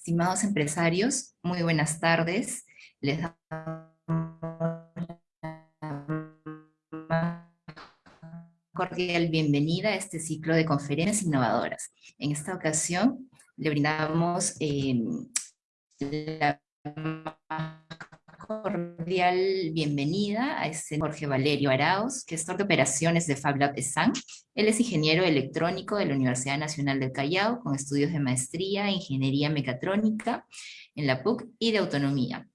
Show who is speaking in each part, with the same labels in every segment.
Speaker 1: Estimados empresarios, muy buenas tardes. Les cordial bienvenida a este ciclo de conferencias innovadoras. En esta ocasión le brindamos eh, la cordial bienvenida a este Jorge Valerio Arauz, gestor de operaciones de FabLab ESAN. Él es ingeniero electrónico de la Universidad Nacional del Callao, con estudios de maestría en Ingeniería Mecatrónica en la PUC y de Autonomía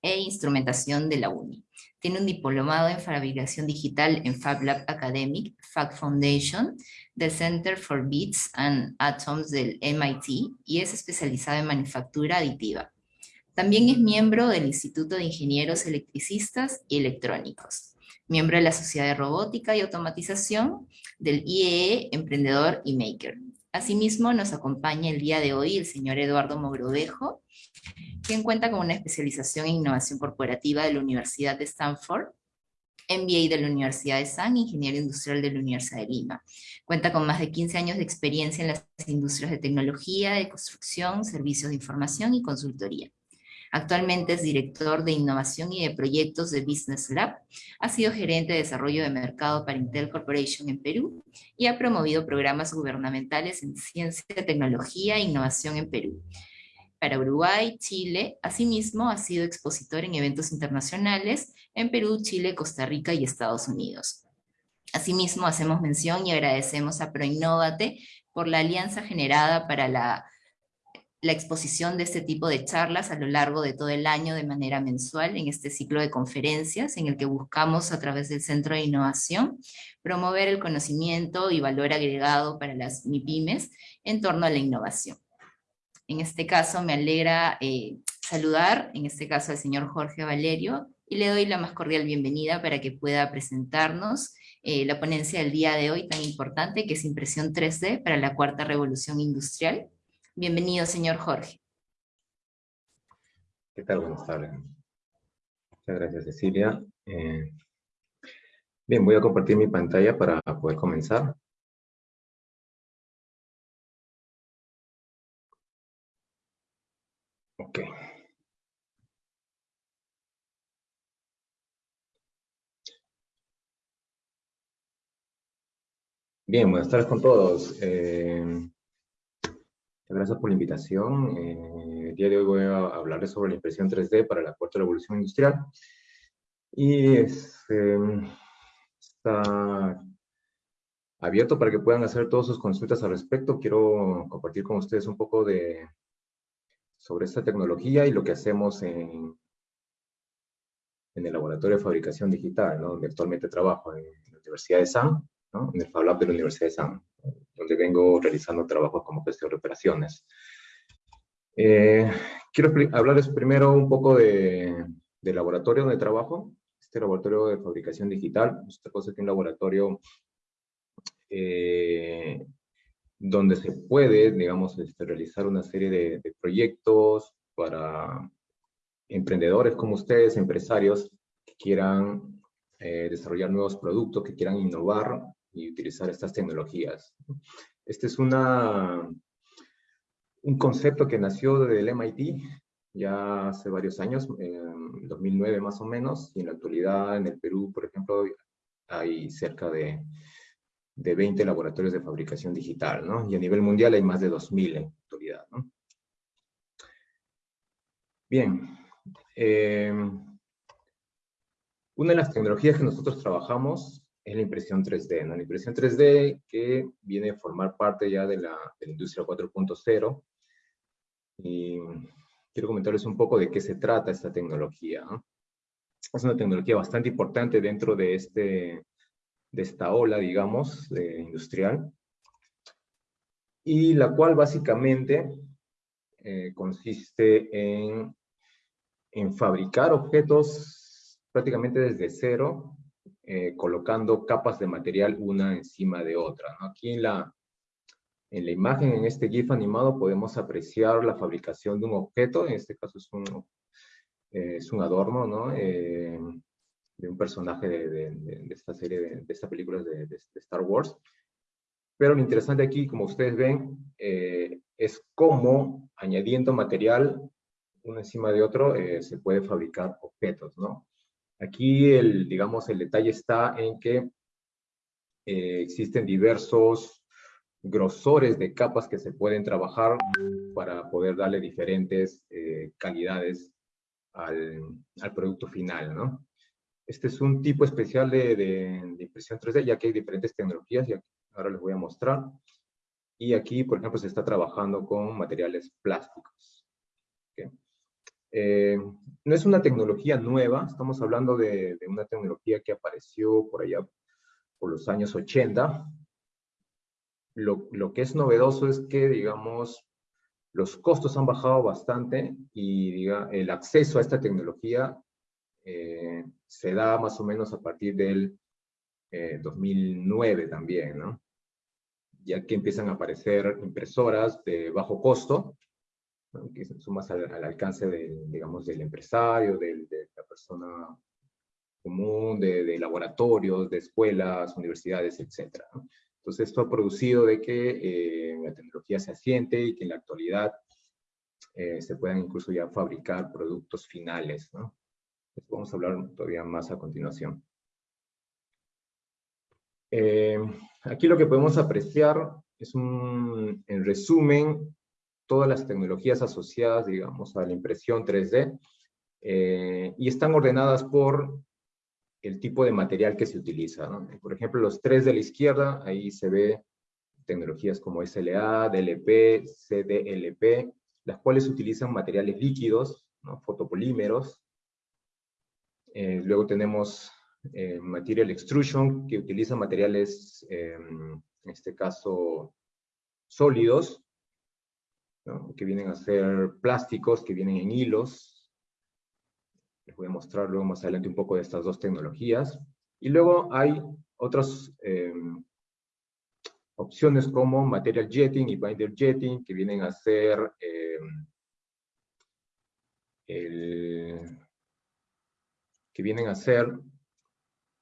Speaker 1: e Instrumentación de la UNI. Tiene un diplomado en fabricación digital en FabLab Academic, Fab Foundation, del Center for Bits and Atoms del MIT, y es especializado en manufactura aditiva. También es miembro del Instituto de Ingenieros Electricistas y Electrónicos, miembro de la Sociedad de Robótica y Automatización del IEE Emprendedor y Maker. Asimismo, nos acompaña el día de hoy el señor Eduardo Mogrovejo, quien cuenta con una especialización en innovación corporativa de la Universidad de Stanford, MBA de la Universidad de San, Ingeniero Industrial de la Universidad de Lima. Cuenta con más de 15 años de experiencia en las industrias de tecnología, de construcción, servicios de información y consultoría. Actualmente es director de innovación y de proyectos de Business Lab, ha sido gerente de desarrollo de mercado para Intel Corporation en Perú y ha promovido programas gubernamentales en ciencia, tecnología e innovación en Perú. Para Uruguay, Chile, asimismo ha sido expositor en eventos internacionales en Perú, Chile, Costa Rica y Estados Unidos. Asimismo, hacemos mención y agradecemos a ProInnovate por la alianza generada para la la exposición de este tipo de charlas a lo largo de todo el año de manera mensual en este ciclo de conferencias en el que buscamos a través del Centro de Innovación promover el conocimiento y valor agregado para las MIPIMES en torno a la innovación. En este caso me alegra eh, saludar, en este caso al señor Jorge Valerio, y le doy la más cordial bienvenida para que pueda presentarnos eh, la ponencia del día de hoy tan importante que es Impresión 3D para la Cuarta Revolución Industrial, Bienvenido, señor Jorge.
Speaker 2: ¿Qué tal? Buenas tardes. Muchas gracias, Cecilia. Eh, bien, voy a compartir mi pantalla para poder comenzar. Ok. Bien, buenas tardes con todos. Eh, gracias por la invitación. Eh, el día de hoy voy a hablarles sobre la impresión 3D para la cuarta revolución industrial. Y este, está abierto para que puedan hacer todas sus consultas al respecto. Quiero compartir con ustedes un poco de sobre esta tecnología y lo que hacemos en, en el laboratorio de fabricación digital, donde actualmente trabajo en la Universidad de San, en el Fab Lab de la Universidad de San donde vengo realizando trabajos como gestión de operaciones. Eh, quiero hablarles primero un poco de, del laboratorio donde trabajo, este laboratorio de fabricación digital, esta cosa es un laboratorio eh, donde se puede, digamos, este, realizar una serie de, proyectos para emprendedores como ustedes, empresarios que quieran eh, desarrollar nuevos productos, que quieran innovar y utilizar estas tecnologías. Este es una, un concepto que nació del MIT ya hace varios años, en 2009 más o menos, y en la actualidad en el Perú, por ejemplo, hay cerca de, de 20 laboratorios de fabricación digital, ¿no? Y a nivel mundial hay más de 2.000 en la actualidad, ¿no? Bien. Eh, una de las tecnologías que nosotros trabajamos es la impresión 3D, ¿no? La impresión 3D que viene a formar parte ya de la, industria 4.0. Y quiero comentarles un poco de qué se trata esta tecnología. Es una tecnología bastante importante dentro de, este, de esta ola, digamos, industrial. Y la cual básicamente eh, consiste en, en fabricar objetos prácticamente desde cero eh, colocando capas de material una encima de otra. Aquí en la, en la imagen, en este GIF animado, podemos apreciar la fabricación de un objeto, en este caso es un, eh, es un adorno, ¿no? Eh, de un personaje de, de, esta serie, de, esta película de, Star Wars. Pero lo interesante aquí, como ustedes ven, es cómo añadiendo material uno encima de otro se puede fabricar objetos, ¿no? Aquí, el, digamos, el detalle está en que eh, existen diversos grosores de capas que se pueden trabajar para poder darle diferentes calidades al, al, producto final, ¿no? Este es un tipo especial de, de, impresión 3D, ya que hay diferentes tecnologías, y ahora les voy a mostrar. Y aquí, por ejemplo, se está trabajando con materiales plásticos. Eh, no es una tecnología nueva, estamos hablando de, una tecnología que apareció por allá por los años 80. Lo, que es novedoso es que, digamos, los costos han bajado bastante y el acceso a esta tecnología eh, se da más o menos a partir del 2009 eh, también, ¿no? Ya que empiezan a aparecer impresoras de bajo costo, que son más al, alcance del, digamos, del empresario, de la persona común, de, laboratorios, de escuelas, universidades, etc. Entonces esto ha producido de que eh, la tecnología se asiente y que en la actualidad se puedan incluso ya fabricar productos finales, ¿no? Vamos a hablar todavía más a continuación. Eh, aquí lo que podemos apreciar es un, en resumen, todas las tecnologías asociadas, digamos, a la impresión 3D, eh, y están ordenadas por el tipo de material que se utiliza. Por ejemplo, los tres de la izquierda, ahí se ve tecnologías como SLA, DLP, CDLP, las cuales utilizan materiales líquidos, ¿no? fotopolímeros, eh, luego tenemos eh, Material Extrusion, que utiliza materiales, eh, en este caso, sólidos, que vienen a ser plásticos, que vienen en hilos. Les voy a mostrar luego más adelante un poco de estas dos tecnologías. Y luego hay otras opciones como Material Jetting y Binder Jetting, que vienen a ser el que vienen a ser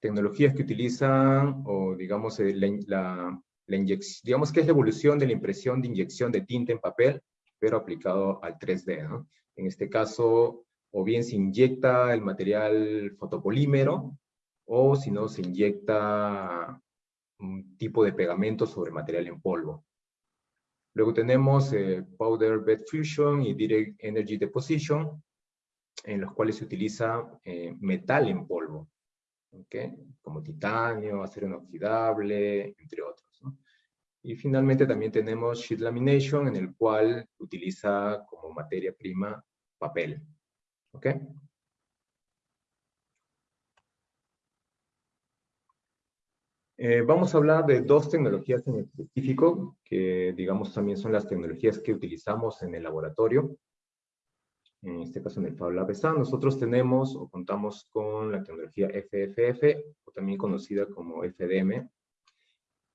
Speaker 2: tecnologías que utilizan, o digamos, eh, la, la, inyección, digamos que es la evolución de la impresión de inyección de tinta en papel, pero aplicado al 3D, ¿no? En este caso, o bien se inyecta el material fotopolímero, o si no, se inyecta un tipo de pegamento sobre material en polvo. Luego tenemos eh, Powder Bed Fusion y Direct Energy Deposition, en los cuales se utiliza eh, metal en polvo, como titanio, acero inoxidable, entre otros. Y finalmente también tenemos sheet lamination, en el cual utiliza como materia prima papel. ¿okay? Eh, vamos a hablar de dos tecnologías en específico, que digamos también son las tecnologías que utilizamos en el laboratorio en este caso en el Fab Lab nosotros tenemos o contamos con la tecnología FFF, o también conocida como FDM.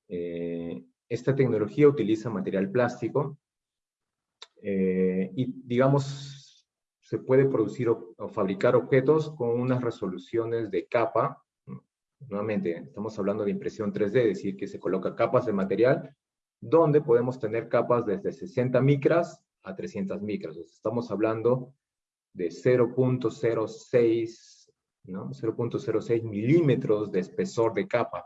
Speaker 2: Eh, esta tecnología utiliza material plástico eh, y, digamos, se puede producir o, fabricar objetos con unas resoluciones de capa. Nuevamente, estamos hablando de impresión 3D, es decir, que se coloca capas de material donde podemos tener capas desde 60 micras a 300 micras. Estamos hablando de 0.06 ¿no? 0.06 milímetros de espesor de capa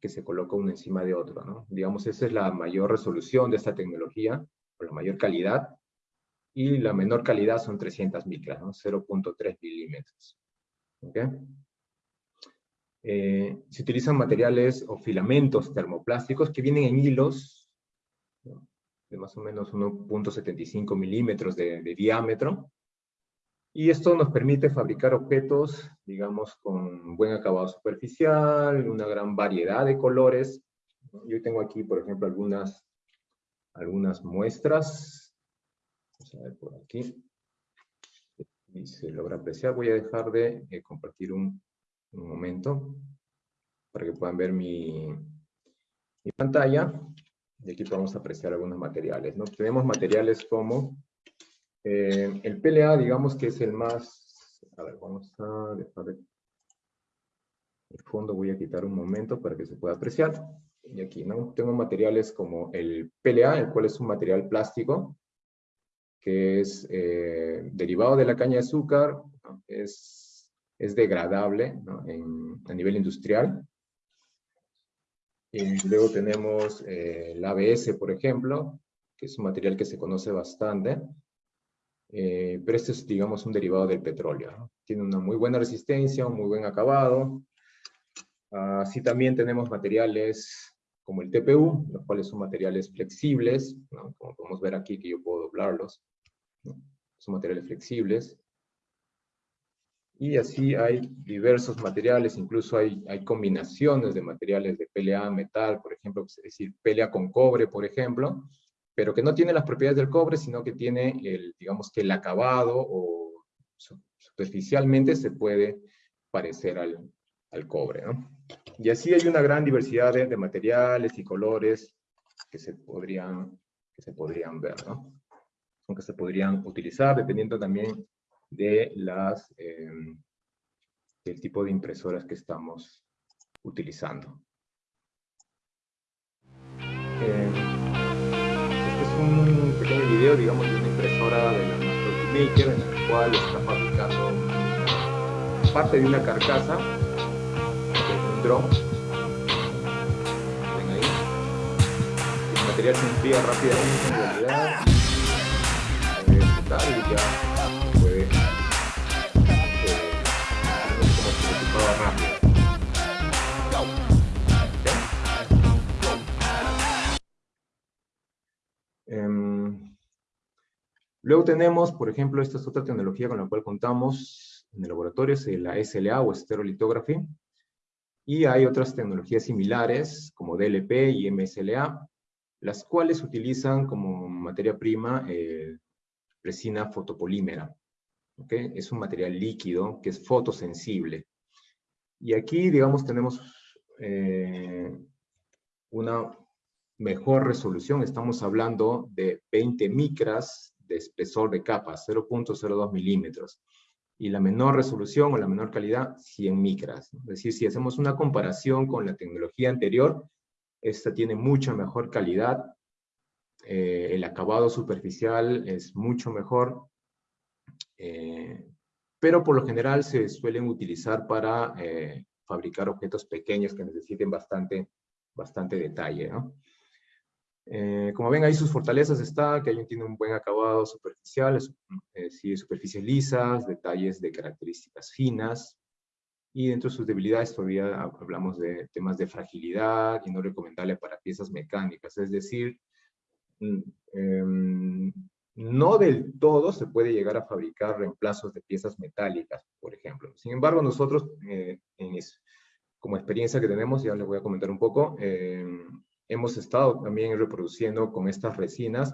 Speaker 2: que se coloca uno encima de otro. ¿no? Digamos, esa es la mayor resolución de esta tecnología, o la mayor calidad, y la menor calidad son 300 micras, ¿no? 0.3 milímetros. ¿Okay? Eh, se utilizan materiales o filamentos termoplásticos que vienen en hilos de más o menos 1.75 milímetros de, diámetro. Y esto nos permite fabricar objetos, digamos, con buen acabado superficial, una gran variedad de colores. Yo tengo aquí, por ejemplo, algunas, algunas muestras. Vamos a ver por aquí. Y se logra apreciar. Voy a dejar de eh, compartir un, momento para que puedan ver mi, mi pantalla. Y aquí podemos apreciar algunos materiales. ¿no? Tenemos materiales como eh, el PLA, digamos que es el más... A ver, vamos a dejar de... El fondo voy a quitar un momento para que se pueda apreciar. y aquí, ¿no? Tengo materiales como el PLA, el cual es un material plástico, que es eh, derivado de la caña de azúcar, es, es degradable a nivel industrial. Y luego tenemos eh, el ABS, por ejemplo, que es un material que se conoce bastante, eh, pero este es, digamos, un derivado del petróleo. Tiene una muy buena resistencia, un muy buen acabado. Así también tenemos materiales como el TPU, los cuales son materiales flexibles, como podemos ver aquí que yo puedo doblarlos. Son materiales flexibles. Y así hay diversos materiales, incluso hay, hay combinaciones de materiales de PLA, metal, por ejemplo, es decir, PLA con cobre, por ejemplo, pero que no tiene las propiedades del cobre, sino que tiene, el, digamos que el acabado o superficialmente se puede parecer al, al cobre. ¿no? Y así hay una gran diversidad de, de, materiales y colores que se podrían, que se podrían ver, ¿no? que se podrían utilizar dependiendo también de las, eh, del tipo de impresoras que estamos utilizando. Eh, un pequeño video, digamos, de una impresora de la Maker, en la cual está fabricando parte de una carcasa de un dron. Ven ahí. El material se enfría rápidamente en realidad. Y ya puede eh, como se rápido. Luego tenemos, por ejemplo, esta es otra tecnología con la cual contamos en el laboratorio, es la SLA o Stereolithography. Y hay otras tecnologías similares, como DLP y MSLA, las cuales utilizan como materia prima eh, resina fotopolímera. ¿okay? Es un material líquido que es fotosensible. Y aquí, digamos, tenemos eh, una mejor resolución. Estamos hablando de 20 micras de espesor de capa, 0.02 milímetros. Y la menor resolución o la menor calidad, 100 micras. Es decir, si hacemos una comparación con la tecnología anterior, esta tiene mucha mejor calidad. Eh, el acabado superficial es mucho mejor. Eh, pero por lo general se suelen utilizar para eh, fabricar objetos pequeños que necesiten bastante, bastante detalle. ¿no? Eh, como ven ahí sus fortalezas está que tiene un buen acabado superficial, eh, sí, superficies lisas, detalles de características finas, y dentro de sus debilidades todavía hablamos de temas de fragilidad y no recomendable para piezas mecánicas, es decir, em, no del todo se puede llegar a fabricar reemplazos de piezas metálicas, por ejemplo. Sin embargo, nosotros, eh, en como experiencia que tenemos, ya les voy a comentar un poco, em, hemos estado también reproduciendo con estas resinas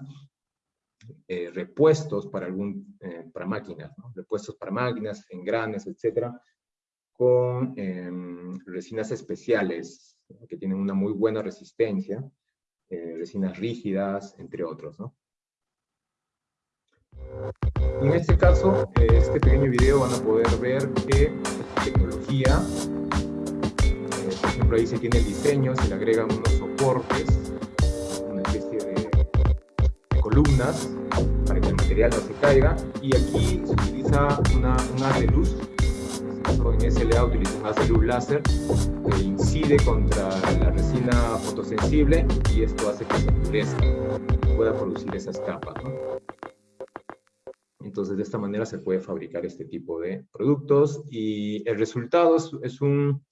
Speaker 2: eh, repuestos para, algún, eh, para máquinas, repuestos para máquinas, engranes, etcétera, con em, resinas especiales que tienen una muy buena resistencia, eh, resinas rígidas, entre otros. ¿no? En este caso, este pequeño video van a poder ver que tecnología ejemplo, ahí se tiene el diseño, se le agregan unos soportes, una especie de, columnas para que el material no se caiga. Y aquí se utiliza una, un haz de luz. En SLA utiliza un haz de luz láser que incide contra la resina fotosensible y esto hace que se endurezca pueda producir esas capas. Entonces, de esta manera se puede fabricar este tipo de productos y el resultado es un,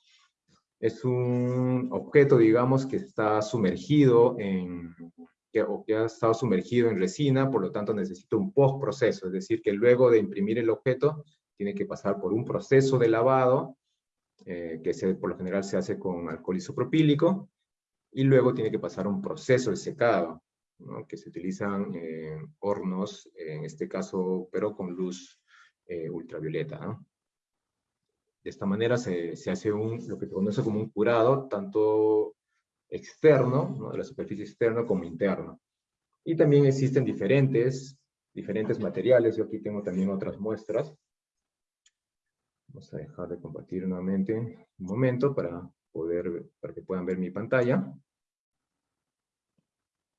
Speaker 2: es un objeto, digamos, que está sumergido en, que, ha estado sumergido en resina, por lo tanto necesita un postproceso, es decir, que luego de imprimir el objeto, tiene que pasar por un proceso de lavado, eh, que se, por lo general se hace con alcohol isopropílico, y luego tiene que pasar un proceso de secado, que se utilizan eh, hornos, en este caso, pero con luz eh, ultravioleta. De esta manera se, se, hace un, lo que se conoce como un curado, tanto externo, ¿no? de la superficie externa, como interno. Y también existen diferentes, diferentes materiales. Yo aquí tengo también otras muestras. Vamos a dejar de compartir nuevamente un momento para, poder, para que puedan ver mi pantalla.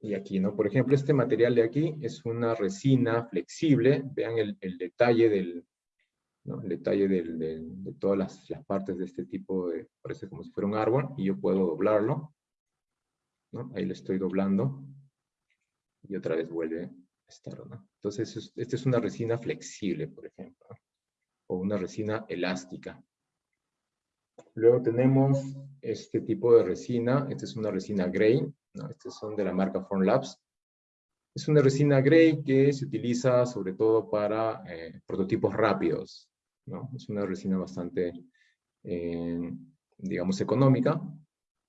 Speaker 2: y aquí, ¿no? Por ejemplo, este material de aquí es una resina flexible. Vean el, detalle del, El detalle de todas las, las, partes de este tipo de, parece como si fuera un árbol, y yo puedo doblarlo. ¿no? Ahí lo estoy doblando. Y otra vez vuelve a estar, ¿no? Entonces, esta es una resina flexible, por ejemplo. O una resina elástica. Luego tenemos este tipo de resina. Esta es una resina Gray. ¿no? Estas son de la marca Formlabs. Es una resina Gray que se utiliza sobre todo para eh, prototipos rápidos. ¿No? Es una resina bastante, eh, digamos, económica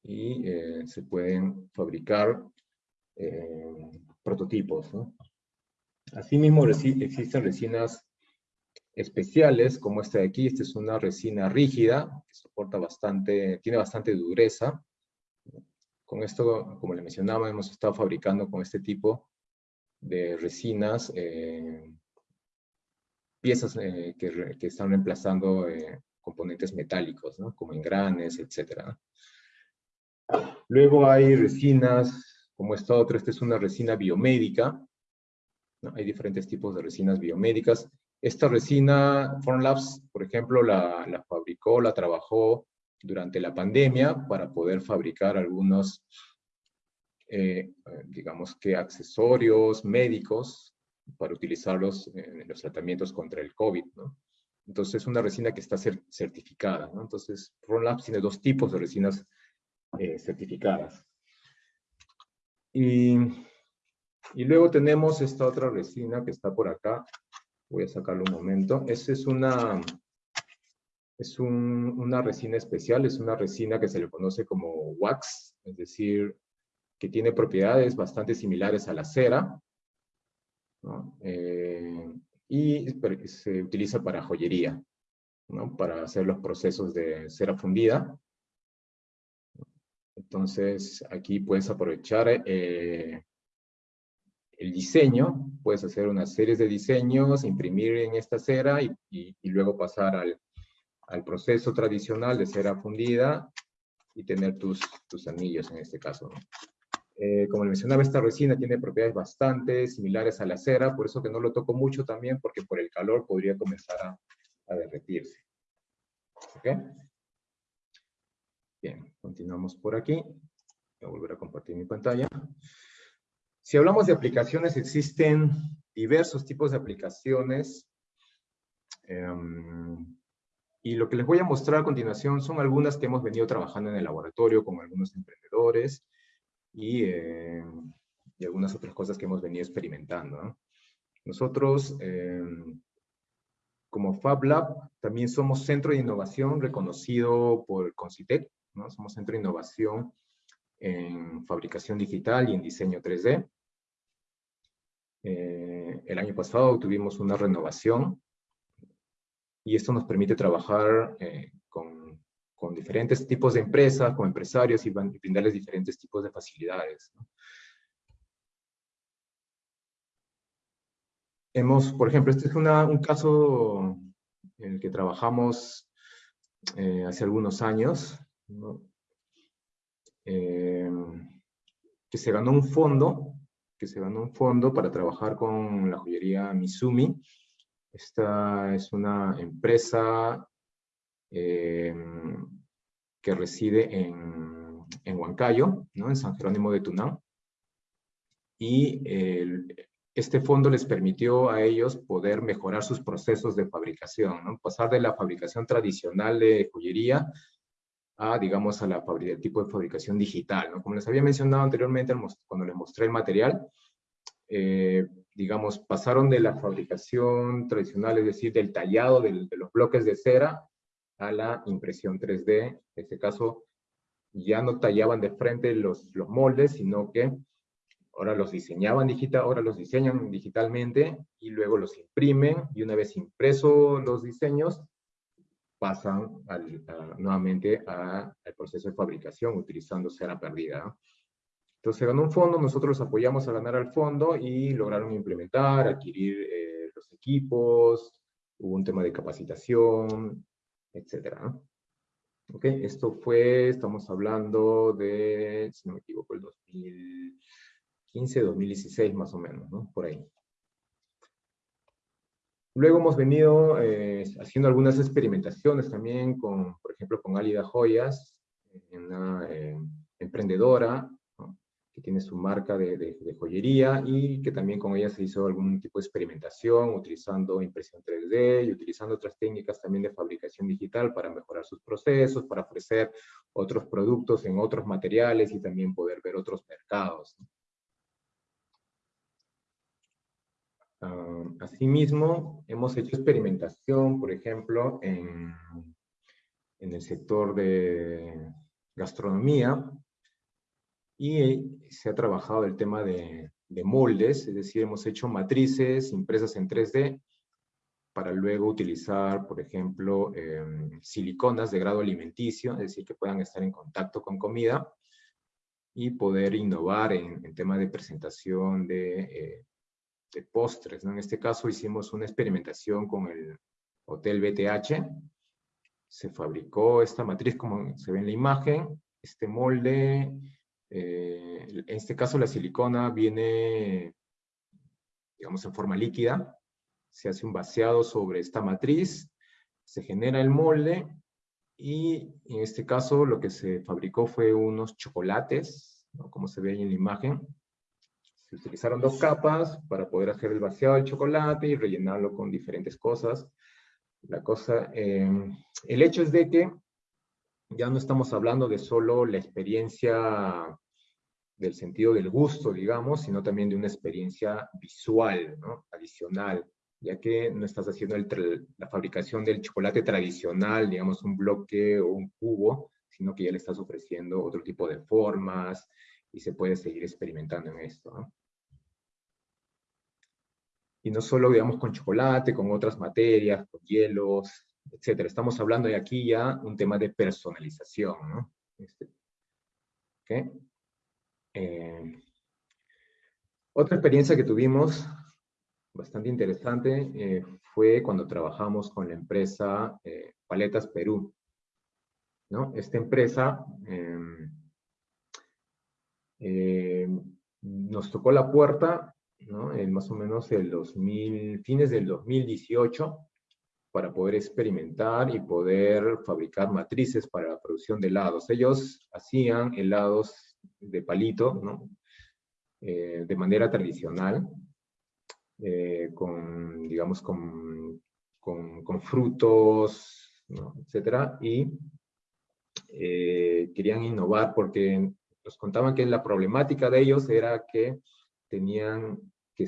Speaker 2: y eh, se pueden fabricar prototipos. ¿no? Asimismo, existen resinas especiales, como esta de aquí. Esta es una resina rígida, que soporta bastante, tiene bastante dureza. Con esto, como le mencionaba, hemos estado fabricando con este tipo de resinas eh, piezas eh, que, están reemplazando eh, componentes metálicos, como engranes, etc. Luego hay resinas, como esta otra, esta es una resina biomédica. Hay diferentes tipos de resinas biomédicas. Esta resina, Formlabs, por ejemplo, la, la, fabricó, la trabajó durante la pandemia para poder fabricar algunos, eh, digamos que accesorios médicos para utilizarlos en los tratamientos contra el COVID, ¿no? Entonces es una resina que está certificada, ¿no? Entonces Formlabs tiene dos tipos de resinas eh, certificadas. Y, y luego tenemos esta otra resina que está por acá, Voy a sacarlo un momento. Esta es una, es una resina especial, es una resina que se le conoce como wax, es decir, que tiene propiedades bastante similares a la cera, eh, y se utiliza para joyería, ¿no? para hacer los procesos de cera fundida. Entonces, aquí puedes aprovechar eh, el diseño, puedes hacer una serie de diseños, imprimir en esta cera y, luego pasar al, proceso tradicional de cera fundida y tener tus, tus anillos en este caso. Eh, como le mencionaba, esta resina tiene propiedades bastante similares a la cera, por eso que no lo toco mucho también, porque por el calor podría comenzar a, a derretirse. ¿Ok? Bien, continuamos por aquí. Voy a volver a compartir mi pantalla. Si hablamos de aplicaciones, existen diversos tipos de aplicaciones. Em, y lo que les voy a mostrar a continuación son algunas que hemos venido trabajando en el laboratorio con algunos emprendedores y, em, algunas otras cosas que hemos venido experimentando. Nosotros, em, como Fab Lab, también somos centro de innovación reconocido por Concitec, ¿no? Somos centro de innovación en fabricación digital y en diseño 3D. Eh, el año pasado tuvimos una renovación y esto nos permite trabajar eh, con, con, diferentes tipos de empresas, con empresarios y brindarles diferentes tipos de facilidades. Hemos, por ejemplo, este es una, un caso en el que trabajamos eh, hace algunos años, ¿no? Eh, que se ganó un fondo, que se ganó un fondo para trabajar con la joyería Mizumi. Esta es una empresa eh, que reside en, en Huancayo, ¿no? en San Jerónimo de Tunán. Y este fondo les permitió a ellos poder mejorar sus procesos de fabricación, ¿no? pasar de la fabricación tradicional de joyería a, digamos, a la tipo de fabricación digital. ¿no? Como les había mencionado anteriormente cuando les mostré el material, eh, digamos, pasaron de la fabricación tradicional, es decir, del tallado de los bloques de cera, a la impresión 3D. En este caso, ya no tallaban de frente los, los moldes, sino que ahora los diseñaban digital, ahora los diseñan digitalmente y luego los imprimen y una vez impresos los diseños, pasan nuevamente al proceso de fabricación utilizando cera perdida. Entonces se ganó un fondo, nosotros apoyamos a ganar al fondo y lograron implementar, adquirir eh, los equipos, hubo un tema de capacitación, etc. Ok, esto fue, estamos hablando de, si no me equivoco, el 2000, 2015, 2016 más o menos, ¿no? Por ahí. Luego hemos venido eh, haciendo algunas experimentaciones también con, por ejemplo, con Álida Joyas, una eh, emprendedora que tiene su marca de, joyería y que también con ella se hizo algún tipo de experimentación utilizando impresión 3D y utilizando otras técnicas también de fabricación digital para mejorar sus procesos, para ofrecer otros productos en otros materiales y también poder ver otros mercados. Ah, asimismo, hemos hecho experimentación, por ejemplo, en, en el sector de gastronomía, y se ha trabajado el tema de, moldes, es decir, hemos hecho matrices impresas en 3D para luego utilizar, por ejemplo, em, siliconas de grado alimenticio, es decir, que puedan estar en contacto con comida y poder innovar en, en tema de presentación de, eh, de postres. En este caso hicimos una experimentación con el Hotel BTH, se fabricó esta matriz como se ve en la imagen, este molde eh, en este caso la silicona viene, digamos, en forma líquida. Se hace un vaciado sobre esta matriz, se genera el molde y en este caso lo que se fabricó fue unos chocolates, como se ve ahí en la imagen. Se utilizaron dos capas para poder hacer el vaciado del chocolate y rellenarlo con diferentes cosas. La cosa, eh, el hecho es de que ya no estamos hablando de solo la experiencia del sentido del gusto, digamos, sino también de una experiencia visual, ¿no? adicional, ya que no estás haciendo la fabricación del chocolate tradicional, digamos, un bloque o un cubo, sino que ya le estás ofreciendo otro tipo de formas y se puede seguir experimentando en esto. ¿no? Y no solo, digamos, con chocolate, con otras materias, con hielos, etcétera. Estamos hablando de aquí ya un tema de personalización, ¿no? Este. Eh, otra experiencia que tuvimos, bastante interesante, eh, fue cuando trabajamos con la empresa eh, Paletas Perú. ¿no? Esta empresa em, nos tocó la puerta ¿no? en más o menos el 2000, fines del 2018 para poder experimentar y poder fabricar matrices para la producción de helados. Ellos hacían helados de palito, ¿no? Eh, de manera tradicional, eh, con, digamos, con, con, frutos, ¿no? etcétera, y eh, querían innovar porque nos contaban que la problemática de ellos era que tenían, que,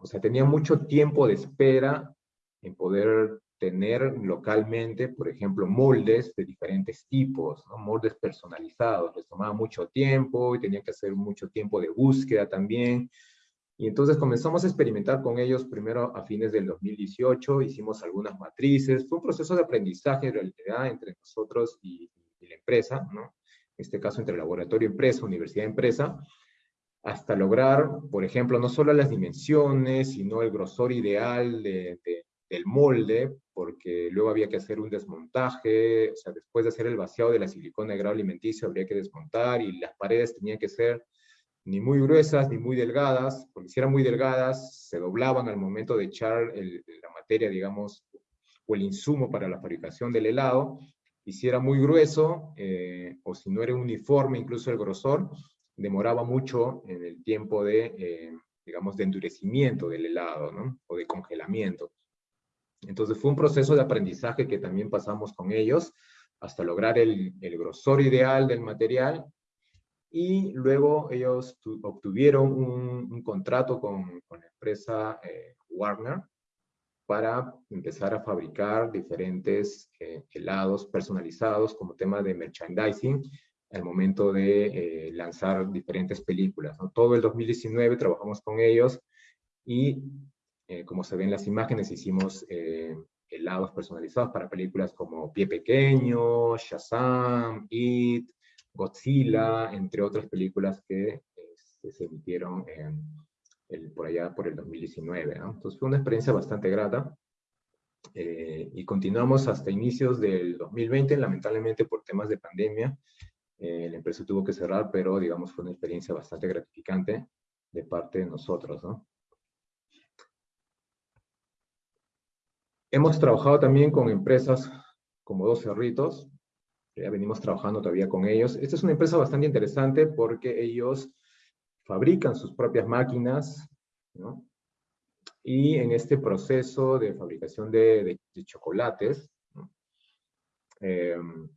Speaker 2: o sea, tenían mucho tiempo de espera en poder tener localmente, por ejemplo, moldes de diferentes tipos, moldes personalizados. Les tomaba mucho tiempo y tenían que hacer mucho tiempo de búsqueda también. Y entonces comenzamos a experimentar con ellos primero a fines del 2018, hicimos algunas matrices. Fue un proceso de aprendizaje en realidad entre nosotros y, la empresa, ¿no? en este caso entre laboratorio empresa, universidad empresa, hasta lograr, por ejemplo, no solo las dimensiones, sino el grosor ideal de, del molde, porque luego había que hacer un desmontaje, o sea, después de hacer el vaciado de la silicona de grado alimenticio, habría que desmontar y las paredes tenían que ser ni muy gruesas ni muy delgadas, porque si eran muy delgadas, se doblaban al momento de echar la materia, digamos, o el insumo para la fabricación del helado, y si era muy grueso, eh, o si no era uniforme, incluso el grosor, demoraba mucho en el tiempo de, eh, digamos, de endurecimiento del helado. O de congelamiento. Entonces fue un proceso de aprendizaje que también pasamos con ellos hasta lograr el, grosor ideal del material y luego ellos obtuvieron un, contrato con, la empresa eh, Warner para empezar a fabricar diferentes eh, helados personalizados como tema de merchandising al momento de eh, lanzar diferentes películas. Todo el 2019 trabajamos con ellos y eh, como se ven en las imágenes, hicimos eh, helados personalizados para películas como Pie Pequeño, Shazam, It, Godzilla, entre otras películas que este, se emitieron por allá por el 2019. Entonces fue una experiencia bastante grata. Eh, y continuamos hasta inicios del 2020, lamentablemente por temas de pandemia, la empresa tuvo que cerrar, pero digamos fue una experiencia bastante gratificante de parte de nosotros, ¿no? Hemos trabajado también con empresas como Dos Cerritos, ya venimos trabajando todavía con ellos. Esta es una empresa bastante interesante porque ellos fabrican sus propias máquinas, ¿no? Y en este proceso de fabricación de, chocolates, em,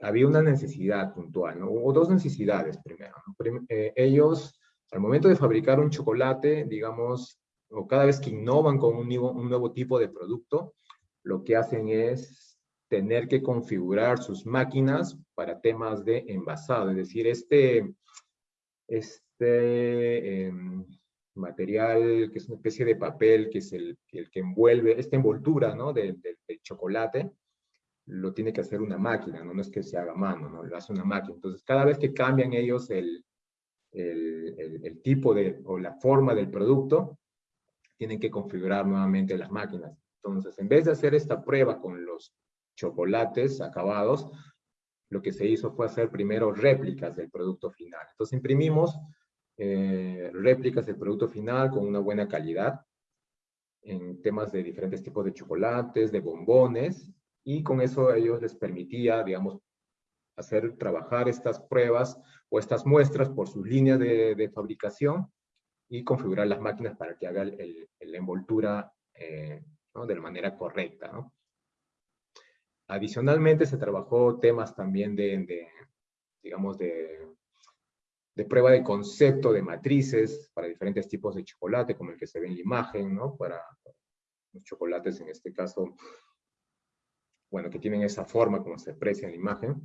Speaker 2: había una necesidad puntual, ¿no? o dos necesidades primero. Eh, ellos, al momento de fabricar un chocolate, digamos, o cada vez que innovan con un nuevo, tipo de producto, lo que hacen es tener que configurar sus máquinas para temas de envasado, es decir, este, este em, material que es una especie de papel, que es el, que envuelve, esta envoltura ¿no? del chocolate, lo tiene que hacer una máquina, ¿no? es que se haga mano, ¿no? lo hace una máquina. Entonces, cada vez que cambian ellos el, el, el, tipo de, o la forma del producto, tienen que configurar nuevamente las máquinas. Entonces, en vez de hacer esta prueba con los chocolates acabados, lo que se hizo fue hacer primero réplicas del producto final. Entonces, imprimimos eh, réplicas del producto final con una buena calidad en temas de diferentes tipos de chocolates, de bombones, y con eso ellos les permitía, digamos, hacer trabajar estas pruebas o estas muestras por sus líneas de, fabricación y configurar las máquinas para que haga la envoltura eh, de la manera correcta. Adicionalmente se trabajó temas también de, digamos, de, de, prueba de concepto de matrices para diferentes tipos de chocolate, como el que se ve en la imagen, ¿no? Para los chocolates, en este caso, bueno, que tienen esa forma como se aprecia en la imagen.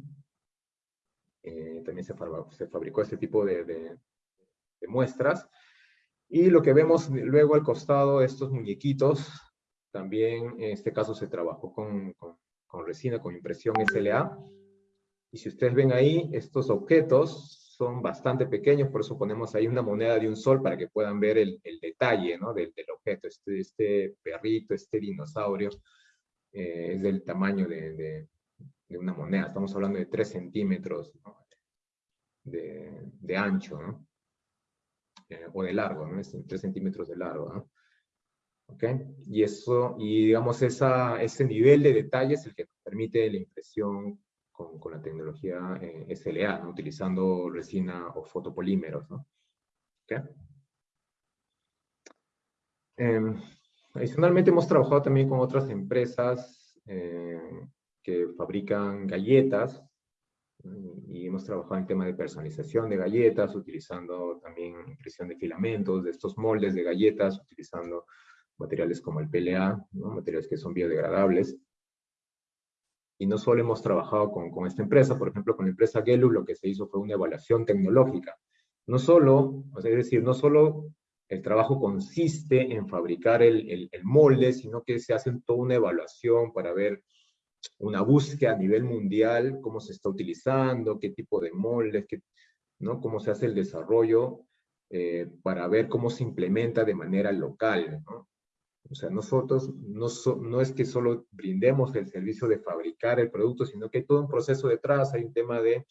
Speaker 2: Eh, también se, se, fabricó este tipo de, de, muestras. Y lo que vemos luego al costado, estos muñequitos, también en este caso se trabajó con, con, con, resina, con impresión SLA. Y si ustedes ven ahí, estos objetos son bastante pequeños, por eso ponemos ahí una moneda de un sol para que puedan ver el, el detalle ¿no? del, del, objeto, este, este perrito, este dinosaurio. Eh, es del tamaño de, de, una moneda. Estamos hablando de 3 centímetros de, de, ancho, ¿no? Eh, o de largo, ¿no? Es 3 centímetros de largo, ¿no? ¿Ok? Y eso, y digamos, esa, ese nivel de detalle es el que permite la impresión con, con la tecnología eh, SLA, ¿no? Utilizando resina o fotopolímeros, ¿no? ¿Ok? Em, Adicionalmente hemos trabajado también con otras empresas eh, que fabrican galletas y hemos trabajado en el tema de personalización de galletas, utilizando también impresión de filamentos, de estos moldes de galletas, utilizando materiales como el PLA, materiales que son biodegradables. Y no solo hemos trabajado con, con, esta empresa, por ejemplo, con la empresa Gelu, lo que se hizo fue una evaluación tecnológica. No solo, es decir, no solo el trabajo consiste en fabricar el, molde, sino que se hace toda una evaluación para ver una búsqueda a nivel mundial, cómo se está utilizando, qué tipo de moldes, qué, ¿no? cómo se hace el desarrollo, eh, para ver cómo se implementa de manera local. ¿no? O sea, nosotros no, no es que solo brindemos el servicio de fabricar el producto, sino que hay todo un proceso detrás, hay un tema de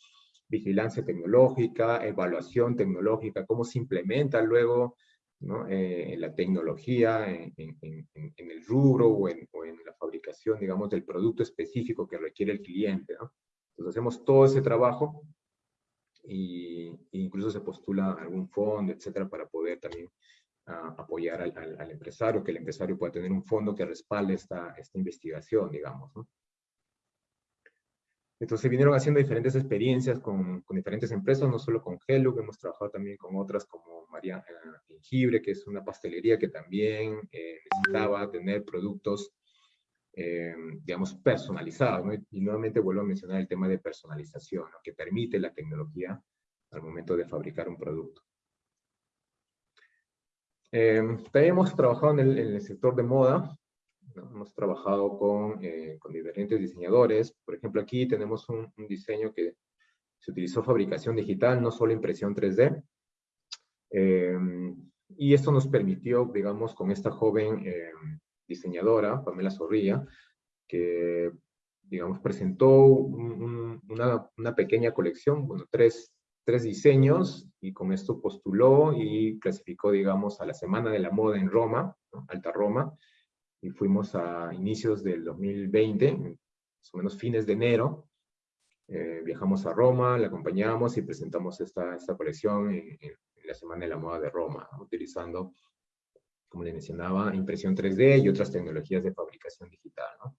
Speaker 2: vigilancia tecnológica, evaluación tecnológica, cómo se implementa luego ¿no? Eh, en la tecnología, en, el rubro o en, la fabricación, digamos, del producto específico que requiere el cliente. Entonces hacemos todo ese trabajo y, e incluso se postula algún fondo, etcétera, para poder también ah, apoyar al, empresario, que el empresario pueda tener un fondo que respalde esta, esta investigación, digamos. ¿no? Entonces vinieron haciendo diferentes experiencias con, diferentes empresas, no solo con Hello, hemos trabajado también con otras como María eh, Jengibre, que es una pastelería que también eh, necesitaba tener productos, eh, digamos, personalizados. ¿no? Y nuevamente vuelvo a mencionar el tema de personalización, ¿no? que permite la tecnología al momento de fabricar un producto. también hemos trabajado en el sector de moda, Hemos trabajado con, eh, con, diferentes diseñadores. Por ejemplo, aquí tenemos un, diseño que se utilizó fabricación digital, no solo impresión 3D. Eh, y esto nos permitió, digamos, con esta joven eh, diseñadora, Pamela Zorrilla, que, digamos, presentó una, una, pequeña colección, bueno, tres, tres diseños y con esto postuló y clasificó, digamos, a la Semana de la Moda en Roma, Alta Roma, y fuimos a inicios del 2020, más o menos fines de enero, eh, viajamos a Roma, la acompañamos y presentamos esta, esta colección en, la Semana de la Moda de Roma, utilizando, como le mencionaba, impresión 3D y otras tecnologías de fabricación digital. ¿no?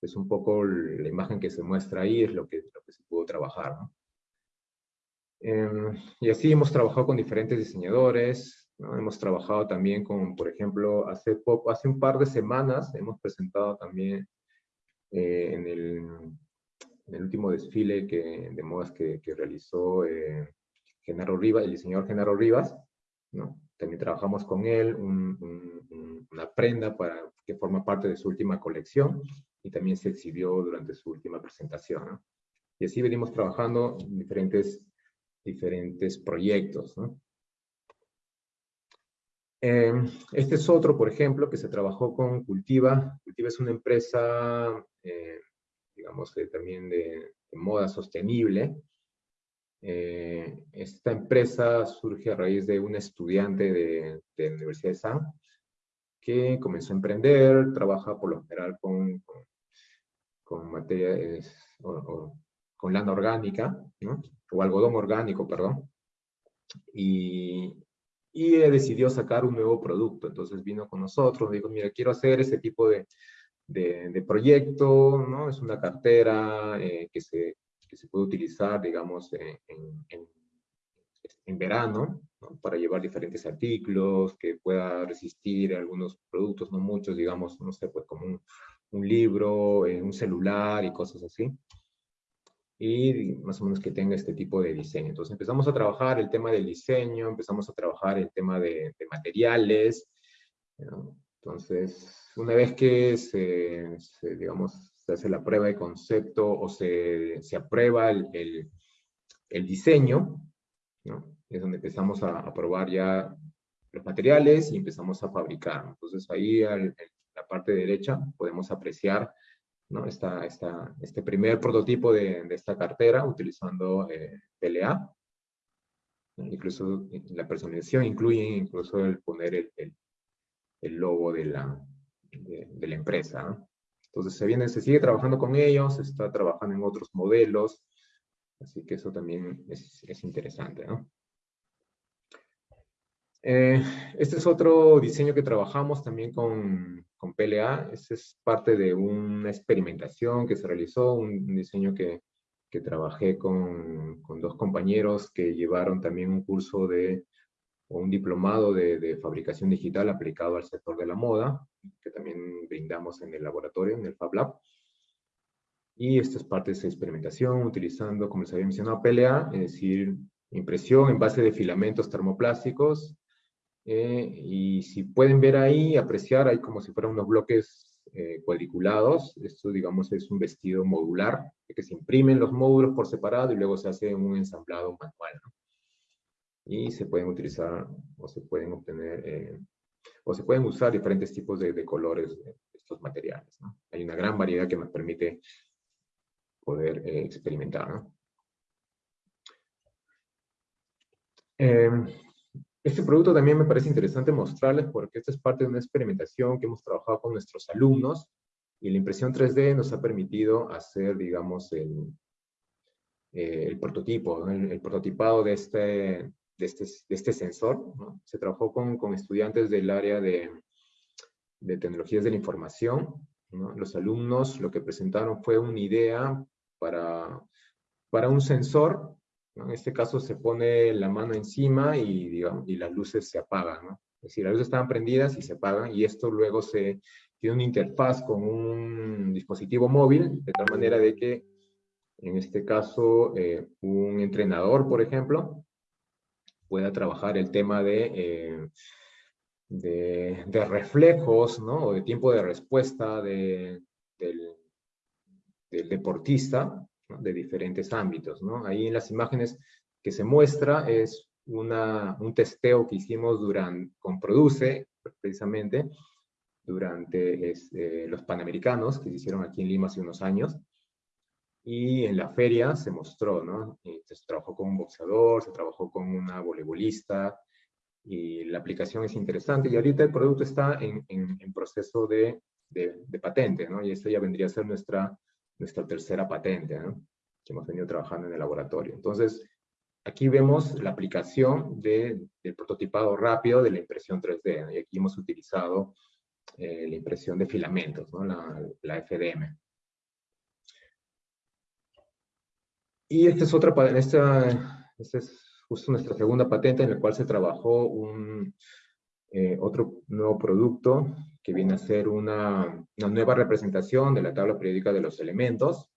Speaker 2: Es un poco la imagen que se muestra ahí, es lo que, lo que se pudo trabajar. ¿no? Em, y así hemos trabajado con diferentes diseñadores, ¿no? hemos trabajado también con, por ejemplo, hace, poco, hace un par de semanas hemos presentado también eh, en, el, en, el, último desfile que, de modas que, que realizó eh, Genaro Rivas, el diseñador Genaro Rivas, ¿no? También trabajamos con él una prenda para, que forma parte de su última colección y también se exhibió durante su última presentación. ¿no? Y así venimos trabajando en diferentes diferentes proyectos. Em, este es otro, por ejemplo, que se trabajó con Cultiva. Cultiva es una empresa, eh, digamos, también de, moda sostenible. Eh, esta empresa surge a raíz de un estudiante de, de, la Universidad de San que comenzó a emprender, trabaja por lo general con, con, con materias o, con lana orgánica, ¿no? o algodón orgánico, perdón, y, y decidió sacar un nuevo producto. Entonces vino con nosotros, dijo, mira, quiero hacer ese tipo de, de, proyecto, ¿no? Es una cartera eh, que, se, que se puede utilizar, digamos, en, en, en verano, ¿no? para llevar diferentes artículos, que pueda resistir algunos productos, no muchos, digamos, no sé, pues como un, un libro, eh, un celular y cosas así y más o menos que tenga este tipo de diseño. Entonces empezamos a trabajar el tema del diseño, empezamos a trabajar el tema de, materiales. Entonces, una vez que se, digamos, se hace la prueba de concepto o se, se aprueba el, el, diseño, ¿no? es donde empezamos a, probar ya los materiales y empezamos a fabricar. Entonces ahí en la parte derecha podemos apreciar ¿no? Esta, este primer prototipo de, esta cartera utilizando eh, PLA. Incluso la personalización incluye incluso el poner el, el, logo de la, de, la empresa. Entonces se, viene, se sigue trabajando con ellos, se está trabajando en otros modelos, así que eso también es, es interesante. ¿no? Eh, este es otro diseño que trabajamos también con, con PLA. Este es parte de una experimentación que se realizó, un, diseño que, que trabajé con, con, dos compañeros que llevaron también un curso de, o un diplomado de, de, fabricación digital aplicado al sector de la moda, que también brindamos en el laboratorio, en el Fab Lab. Y esta es parte de esa experimentación utilizando, como les había mencionado, PLA, es decir, impresión en base de filamentos termoplásticos eh, y si pueden ver ahí, apreciar, hay como si fueran unos bloques eh, cuadriculados. Esto, digamos, es un vestido modular, que se imprimen los módulos por separado y luego se hace un ensamblado manual. Y se pueden utilizar o se pueden obtener, eh, o se pueden usar diferentes tipos de, de colores de estos materiales. ¿no? Hay una gran variedad que nos permite poder experimentar. ¿no? Este producto también me parece interesante mostrarles porque esta es parte de una experimentación que hemos trabajado con nuestros alumnos y la impresión 3D nos ha permitido hacer, digamos, el, eh, el prototipo, el, prototipado de este, de este, de este sensor. Se trabajó con, con, estudiantes del área de, de tecnologías de la información. Los alumnos lo que presentaron fue una idea para, para un sensor en este caso se pone la mano encima y, digamos, y las luces se apagan. ¿no? Es decir, las luces estaban prendidas y se apagan y esto luego se tiene una interfaz con un dispositivo móvil, de tal manera de que, en este caso, eh, un entrenador, por ejemplo, pueda trabajar el tema de, eh, de, reflejos, ¿no? O de tiempo de respuesta de, del, del deportista, de diferentes ámbitos. ¿no? Ahí en las imágenes que se muestra es una, un testeo que hicimos durante, con Produce, precisamente, durante este, los Panamericanos, que se hicieron aquí en Lima hace unos años. y en la feria se mostró, ¿no? se trabajó con un boxeador, se trabajó con una voleibolista, y la aplicación es interesante, y ahorita el producto está en, en, proceso de, de, patente, ¿no? Y esta ya vendría a ser nuestra, nuestra tercera patente, ¿no? Que hemos venido trabajando en el laboratorio. Entonces, aquí vemos la aplicación de, del prototipado rápido de la impresión 3D, y aquí hemos utilizado eh, la impresión de filamentos, ¿no? la, la FDM. Y esta es otra, esta, esta es justo nuestra segunda patente en la cual se trabajó un, eh, otro nuevo producto que viene a ser una, una, nueva representación de la tabla periódica de los elementos,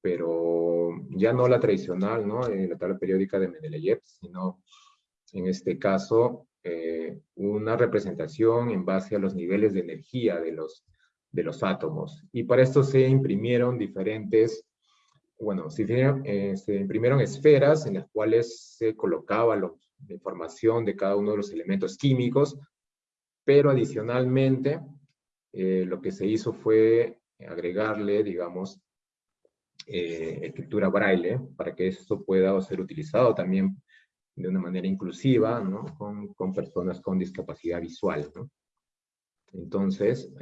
Speaker 2: pero ya no la tradicional, ¿no? Eh, la tabla periódica de Mendeleev, sino en este caso eh, una representación en base a los niveles de energía de los, de los átomos. Y para esto se imprimieron diferentes bueno, eh, se, imprimieron esferas en las cuales se colocaba la información de cada uno de los elementos químicos, pero adicionalmente eh, lo que se hizo fue agregarle, digamos, eh, escritura braille para que esto pueda ser utilizado también de una manera inclusiva, ¿no? Con, con personas con discapacidad visual, ¿no? Entonces,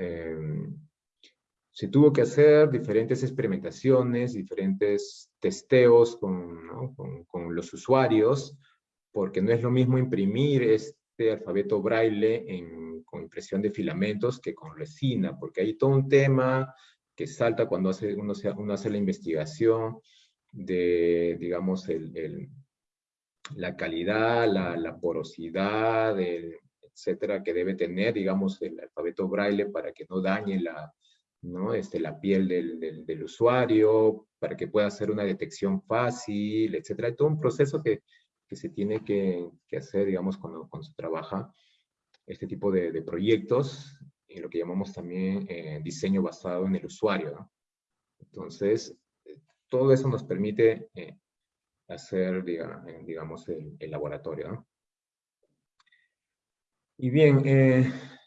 Speaker 2: se tuvo que hacer diferentes experimentaciones, diferentes testeos con, con, los usuarios, porque no es lo mismo imprimir este alfabeto braille en, con impresión de filamentos que con resina, porque hay todo un tema que salta cuando hace, uno, uno hace la investigación de, digamos, el, la calidad, la, la porosidad, etcétera, que debe tener, digamos, el alfabeto braille para que no dañe la, ¿no? Este, la piel del, del, usuario, para que pueda hacer una detección fácil, etcétera. Hay todo un proceso que, que se tiene que, que, hacer, digamos, cuando, cuando se trabaja este tipo de, de proyectos, y lo que llamamos también eh, diseño basado en el usuario. ¿no? Entonces, todo eso nos permite eh, hacer, digamos, el, el laboratorio. ¿no? Y bien, eh,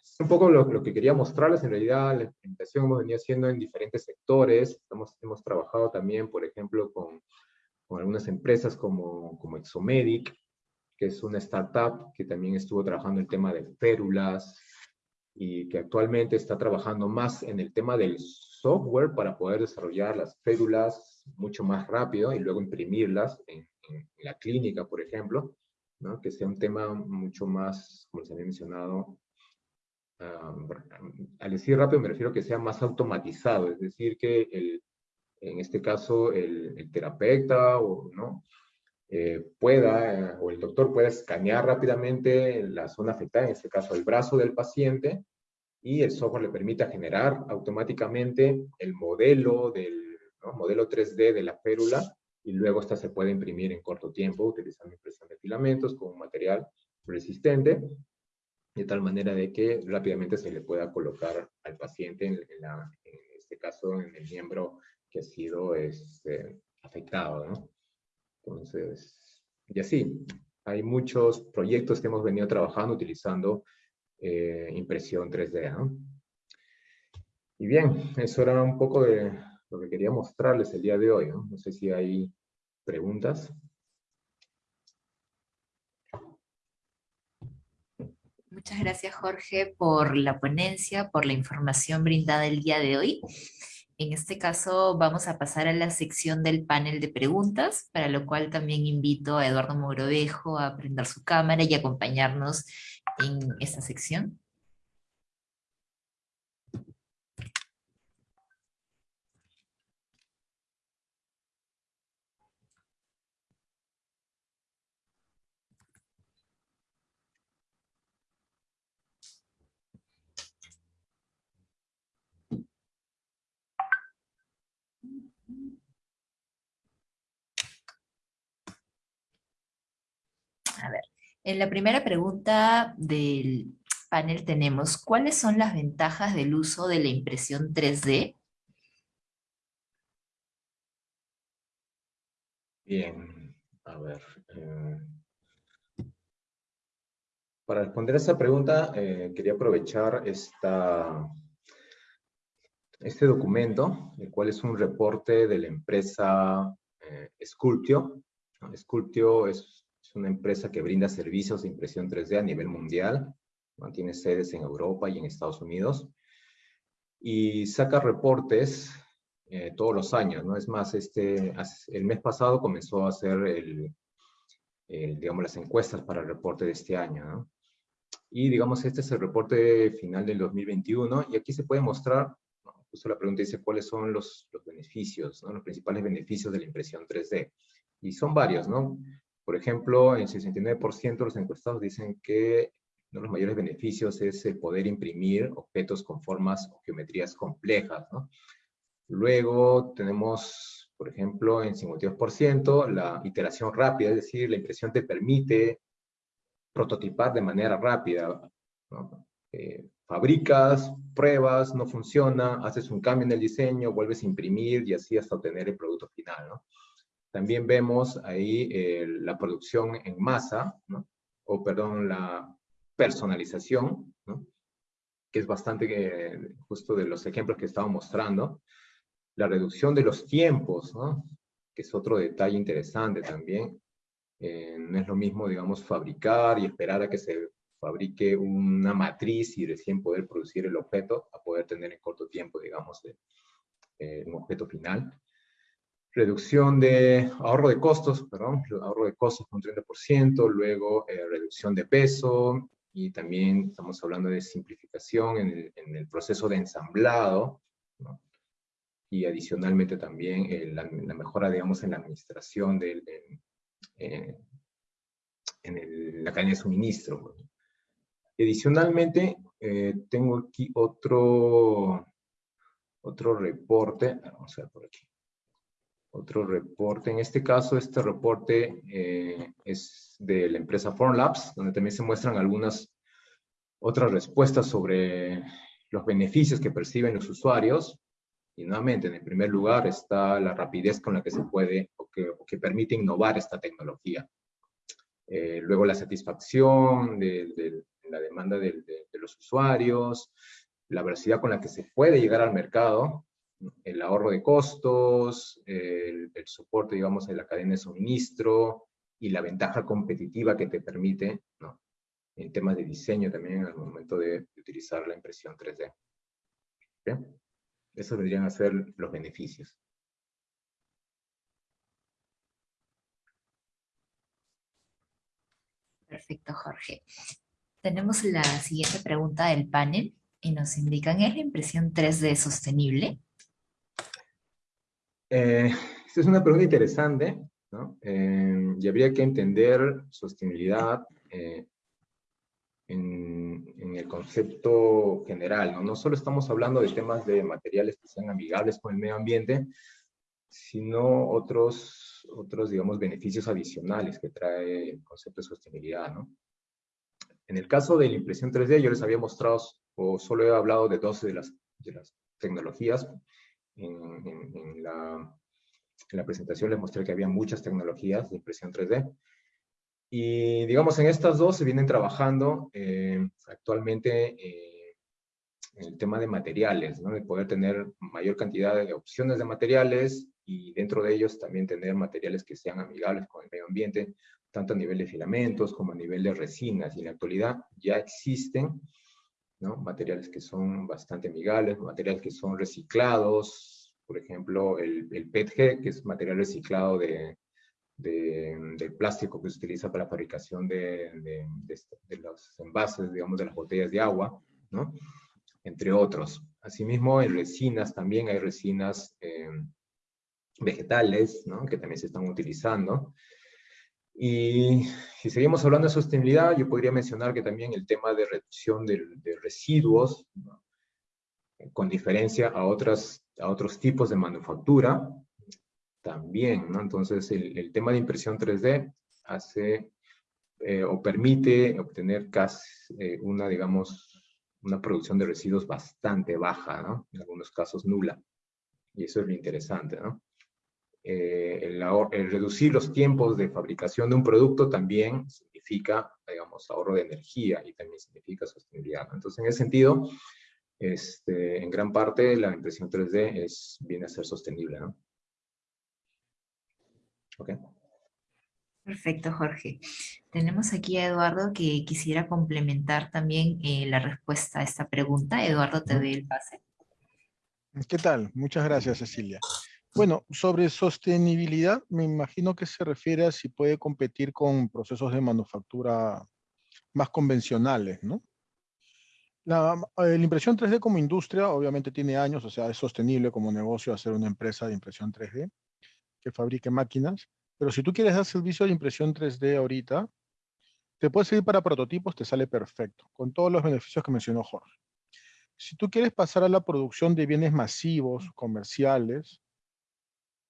Speaker 2: es un poco lo, que quería mostrarles. En realidad, la implementación hemos venido haciendo en diferentes sectores. Hemos, hemos trabajado también, por ejemplo, con, con algunas empresas como, como Exomedic, que es una startup que también estuvo trabajando el tema de férulas y que actualmente está trabajando más en el tema del software para poder desarrollar las férulas mucho más rápido y luego imprimirlas en, en la clínica, por ejemplo, ¿no? que sea un tema mucho más, como les había mencionado, al decir rápido me refiero a que sea más automatizado, es decir, que el, en este caso el, terapeuta o, ¿no? Eh, pueda, o el doctor pueda escanear rápidamente la zona afectada, en este caso el brazo del paciente, y el software le permita generar automáticamente el modelo del modelo 3D de la férula, y luego esta se puede imprimir en corto tiempo utilizando impresión de filamentos con un material resistente de tal manera de que rápidamente se le pueda colocar al paciente, en, este caso, en el miembro que ha sido este, afectado, ¿no? Entonces, y así, hay muchos proyectos que hemos venido trabajando utilizando eh, impresión 3D, ¿no? Y bien, eso era un poco de lo que quería mostrarles el día de hoy, ¿no? No sé si hay preguntas.
Speaker 1: Muchas gracias, Jorge, por la ponencia, por la información brindada el día de hoy. En este caso vamos a pasar a la sección del panel de preguntas, para lo cual también invito a Eduardo Mogrovejo a prender su cámara y acompañarnos en esta sección. A ver, en la primera pregunta del panel tenemos, ¿cuáles son las ventajas del uso de la impresión 3D?
Speaker 2: Bien, a ver. Eh, para responder a esa pregunta, eh, quería aprovechar esta, este documento, el cual es un reporte de la empresa eh, Sculptio. Sculptio es, es, una empresa que brinda servicios de impresión 3D a nivel mundial. Mantiene sedes en Europa y en Estados Unidos. Y saca reportes eh, todos los años, ¿no? Es más, este, el mes pasado comenzó a hacer el, digamos, las encuestas para el reporte de este año, ¿no? Y digamos, este es el reporte final del 2021 y aquí se puede mostrar, justo la pregunta dice cuáles son los, los beneficios, ¿no? los principales beneficios de la impresión 3D. Y son varios, ¿no? Por ejemplo, en 69% los encuestados dicen que uno de los mayores beneficios es el poder imprimir objetos con formas o geometrías complejas, ¿no? Luego tenemos, por ejemplo, en 52% la iteración rápida, es decir, la impresión te permite prototipar de manera rápida. Eh, fabricas, pruebas, no funciona, haces un cambio en el diseño, vuelves a imprimir y así hasta obtener el producto final. También vemos ahí eh, la producción en masa, o perdón, la personalización, que es bastante eh, justo de los ejemplos que estaba mostrando la reducción de los tiempos, ¿no? que es otro detalle interesante también. Eh, no es lo mismo, digamos, fabricar y esperar a que se fabrique una matriz y recién poder producir el objeto, a poder tener en corto tiempo, digamos, eh, un objeto final. Reducción de ahorro de costos, perdón, ahorro de costos con 30%, luego eh, reducción de peso, y también estamos hablando de simplificación en el, proceso de ensamblado, ¿no? y adicionalmente también eh, la, mejora, digamos, en la administración del, eh, en la cadena de suministro. Adicionalmente, eh, tengo aquí otro, otro reporte, vamos a ver por aquí, otro reporte, en este caso este reporte es de la empresa Formlabs, donde también se muestran algunas otras respuestas sobre los beneficios que perciben los usuarios y nuevamente, en el primer lugar está la rapidez con la que se puede o que, permite innovar esta tecnología. Eh, luego la satisfacción de, la demanda de, los usuarios, la velocidad con la que se puede llegar al mercado, el ahorro de costos, el, soporte, digamos, de la cadena de suministro y la ventaja competitiva que te permite, ¿no? en temas de diseño también al momento de, utilizar la impresión 3D. Esos deberían a ser los beneficios.
Speaker 1: Perfecto, Jorge. Tenemos la siguiente pregunta del panel y nos indican, ¿es la impresión 3D sostenible?
Speaker 2: Eh, esta es una pregunta interesante, ¿no? Eh, y habría que entender sostenibilidad eh, en, el concepto general, ¿no? No solo estamos hablando de temas de materiales que sean amigables con el medio ambiente, sino otros, otros digamos, beneficios adicionales que trae el concepto de sostenibilidad, ¿no? En el caso de la impresión 3D, yo les había mostrado, o solo he hablado de dos de las, de las tecnologías. En, en, la, en la presentación les mostré que había muchas tecnologías de impresión 3D. Y digamos, en estas dos se vienen trabajando eh, actualmente eh, en el tema de materiales, ¿no? de poder tener mayor cantidad de opciones de materiales y dentro de ellos también tener materiales que sean amigables con el medio ambiente, tanto a nivel de filamentos como a nivel de resinas. Y en la actualidad ya existen ¿no? materiales que son bastante amigables, materiales que son reciclados, por ejemplo, el, el PETG, que es material reciclado de, de, del plástico que se utiliza para la fabricación de, de, los envases, digamos, de las botellas de agua, ¿no? Entre otros. Asimismo, en resinas también hay resinas eh, vegetales, ¿no? Que también se están utilizando. Y si seguimos hablando de sostenibilidad, yo podría mencionar que también el tema de reducción de, residuos, con diferencia a, otras, a otros tipos de manufactura, también, ¿no? Entonces, el, tema de impresión 3D hace eh, o permite obtener casi eh, una, digamos, una producción de residuos bastante baja, ¿no? En algunos casos nula. Y eso es lo interesante, ¿no? Eh, el, el, reducir los tiempos de fabricación de un producto también significa, digamos, ahorro de energía y también significa sostenibilidad. Entonces, en ese sentido, este, en gran parte la impresión 3D es, viene a ser sostenible. ¿no? Okay.
Speaker 1: Perfecto, Jorge. Tenemos aquí a Eduardo que quisiera complementar también eh, la respuesta a esta pregunta. Eduardo, te doy el pase.
Speaker 3: ¿Qué tal? Muchas gracias, Cecilia. Bueno, sobre sostenibilidad, me imagino que se refiere a si puede competir con procesos de manufactura más convencionales, ¿no? La, eh, impresión 3D como industria obviamente tiene años, o sea, es sostenible como negocio hacer una empresa de impresión 3D que fabrique máquinas, pero si tú quieres dar servicio de impresión 3D ahorita, te puede servir para prototipos, te sale perfecto, con todos los beneficios que mencionó Jorge. Si tú quieres pasar a la producción de bienes masivos, comerciales,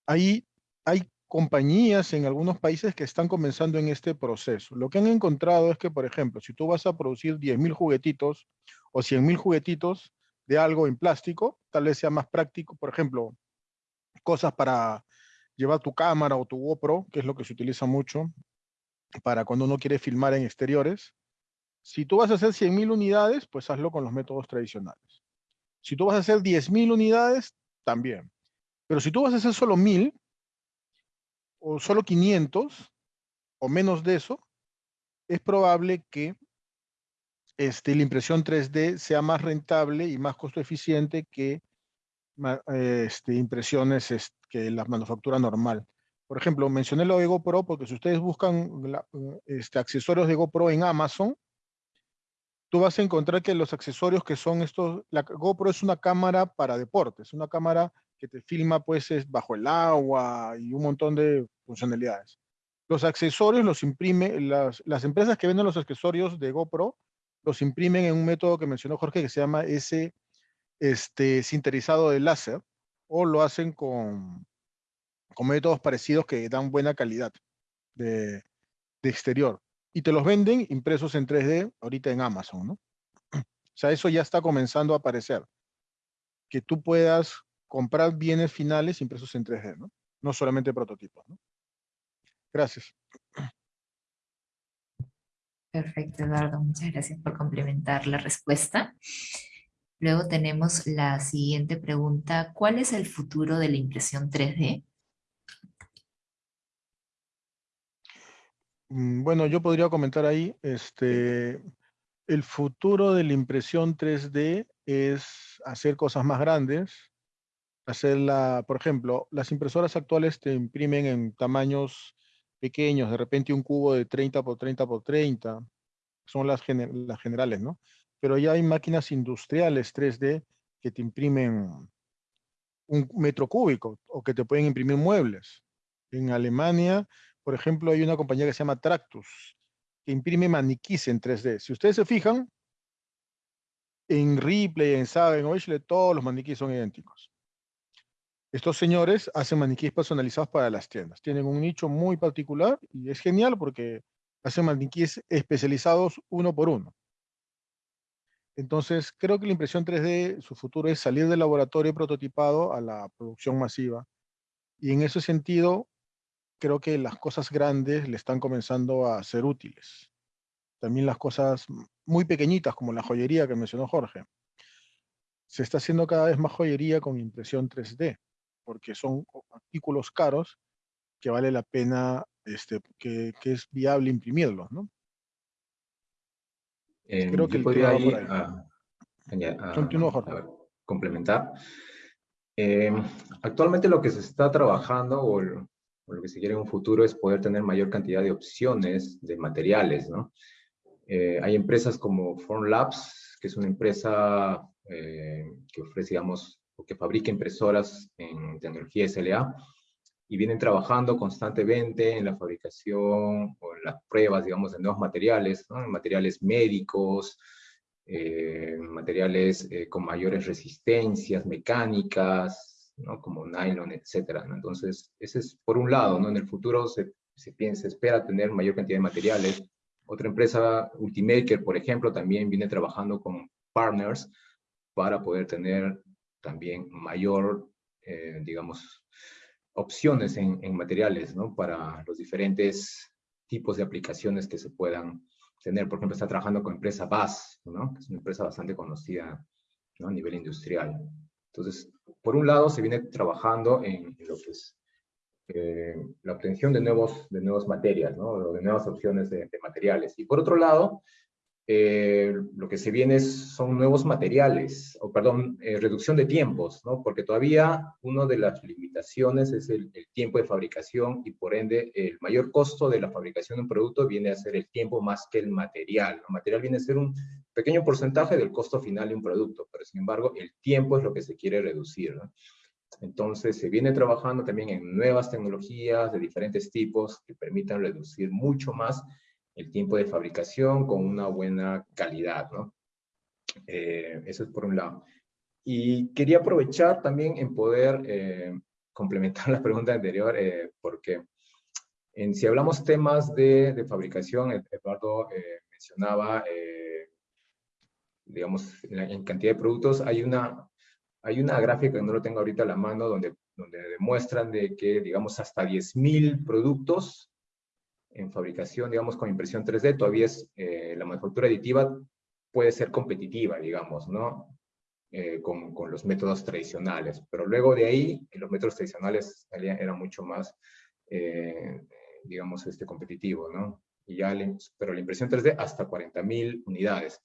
Speaker 3: ahí hay compañías en algunos países que están comenzando en este proceso. Lo que han encontrado es que, por ejemplo, si tú vas a producir 10.000 juguetitos o 100.000 juguetitos de algo en plástico, tal vez sea más práctico, por ejemplo, cosas para llevar tu cámara o tu GoPro, que es lo que se utiliza mucho para cuando uno quiere filmar en exteriores. Si tú vas a hacer 100.000 unidades, pues hazlo con los métodos tradicionales. Si tú vas a hacer 10.000 unidades, también. Pero si tú vas a hacer solo 1.000, o solo 500, o menos de eso, es probable que este, la impresión 3D sea más rentable y más costo eficiente que este, impresiones que la manufactura normal. Por ejemplo, mencioné lo de GoPro porque si ustedes buscan este, accesorios de GoPro en Amazon, tú vas a encontrar que los accesorios que son estos, la GoPro es una cámara para deportes, una cámara que te filma pues es bajo el agua y un montón de funcionalidades. Los accesorios los imprime, las, las empresas que venden los accesorios de GoPro los imprimen en un método que mencionó Jorge que se llama ese este, sinterizado de láser o lo hacen con, con métodos parecidos que dan buena calidad de, de, exterior. Y te los venden impresos en 3D ahorita en Amazon, ¿no? O sea, eso ya está comenzando a aparecer. Que tú puedas comprar bienes finales impresos en 3D, ¿no? No solamente prototipos, ¿no? Gracias.
Speaker 1: Perfecto, Eduardo. Muchas gracias por complementar la respuesta. Luego tenemos la siguiente pregunta. ¿Cuál es el futuro de la impresión 3D?
Speaker 3: Mm, bueno, yo podría comentar ahí, este, el futuro de la impresión 3D es hacer cosas más grandes, hacerla, por ejemplo, las impresoras actuales te imprimen en tamaños pequeños, de repente un cubo de 30 por 30 por 30, son las, las generales, ¿no? pero ya hay máquinas industriales 3D que te imprimen un metro cúbico o que te pueden imprimir muebles. En Alemania, por ejemplo, hay una compañía que se llama Tractus, que imprime maniquís en 3D. Si ustedes se fijan, en Ripley, en Saga, en Oechle, todos los maniquíes son idénticos. Estos señores hacen maniquíes personalizados para las tiendas. Tienen un nicho muy particular y es genial porque hacen maniquíes especializados uno por uno. Entonces, creo que la impresión 3D, su futuro es salir del laboratorio prototipado a la producción masiva. Y en ese sentido, creo que las cosas grandes le están comenzando a ser útiles. También las cosas muy pequeñitas, como la joyería que mencionó Jorge. Se está haciendo cada vez más joyería con impresión 3D, porque son artículos caros que vale la pena, este, que, que es viable imprimirlos, ¿no?
Speaker 2: Eh, Creo que podría ahí, a, complementar. Eh, actualmente lo que se está trabajando o, lo que se quiere en un futuro es poder tener mayor cantidad de opciones de materiales, ¿no? Eh, hay empresas como Formlabs, que es una empresa que ofrece, digamos, que fabrica impresoras en tecnología SLA, y vienen trabajando constantemente en la fabricación o en las pruebas, digamos, de nuevos materiales, ¿no? materiales médicos, eh, materiales eh, con mayores resistencias mecánicas, ¿no? como nylon, etc. ¿no? Entonces, ese es por un lado, ¿no? en el futuro se, se, piensa, se espera tener mayor cantidad de materiales. Otra empresa, Ultimaker, por ejemplo, también viene trabajando con partners para poder tener también mayor, eh, digamos, opciones en, materiales, ¿no? Para los diferentes tipos de aplicaciones que se puedan tener. Por ejemplo, está trabajando con empresa BAS, ¿no? Que es una empresa bastante conocida a nivel industrial. Entonces, por un lado, se viene trabajando en, lo que es eh, la obtención de, nuevos, de nuevas materias, ¿no? de nuevas opciones de, de materiales. Y por otro lado, eh, lo que se viene son nuevos materiales, o perdón, eh, reducción de tiempos, ¿no? Porque todavía una de las limitaciones es el, tiempo de fabricación y por ende el mayor costo de la fabricación de un producto viene a ser el tiempo más que el material. El material viene a ser un pequeño porcentaje del costo final de un producto, pero sin embargo el tiempo es lo que se quiere reducir, ¿no? Entonces se viene trabajando también en nuevas tecnologías de diferentes tipos que permitan reducir mucho más el tiempo de fabricación con una buena calidad, ¿no? Eh, eso es por un lado. Y quería aprovechar también en poder eh, complementar la pregunta anterior, eh, porque en, si hablamos temas de, de fabricación, Eduardo mencionaba, digamos, en, cantidad de productos, hay una, hay una gráfica que no lo tengo ahorita a la mano, donde, donde demuestran de que, digamos, hasta 10.000 productos en fabricación, digamos, con impresión 3D, todavía es, eh, la manufactura aditiva puede ser competitiva, digamos, ¿no? Eh, con, con, los métodos tradicionales. Pero luego de ahí, los métodos tradicionales eran mucho más, eh, digamos, este, competitivo, ¿no? Y ya pero la impresión 3D hasta 40.000 unidades.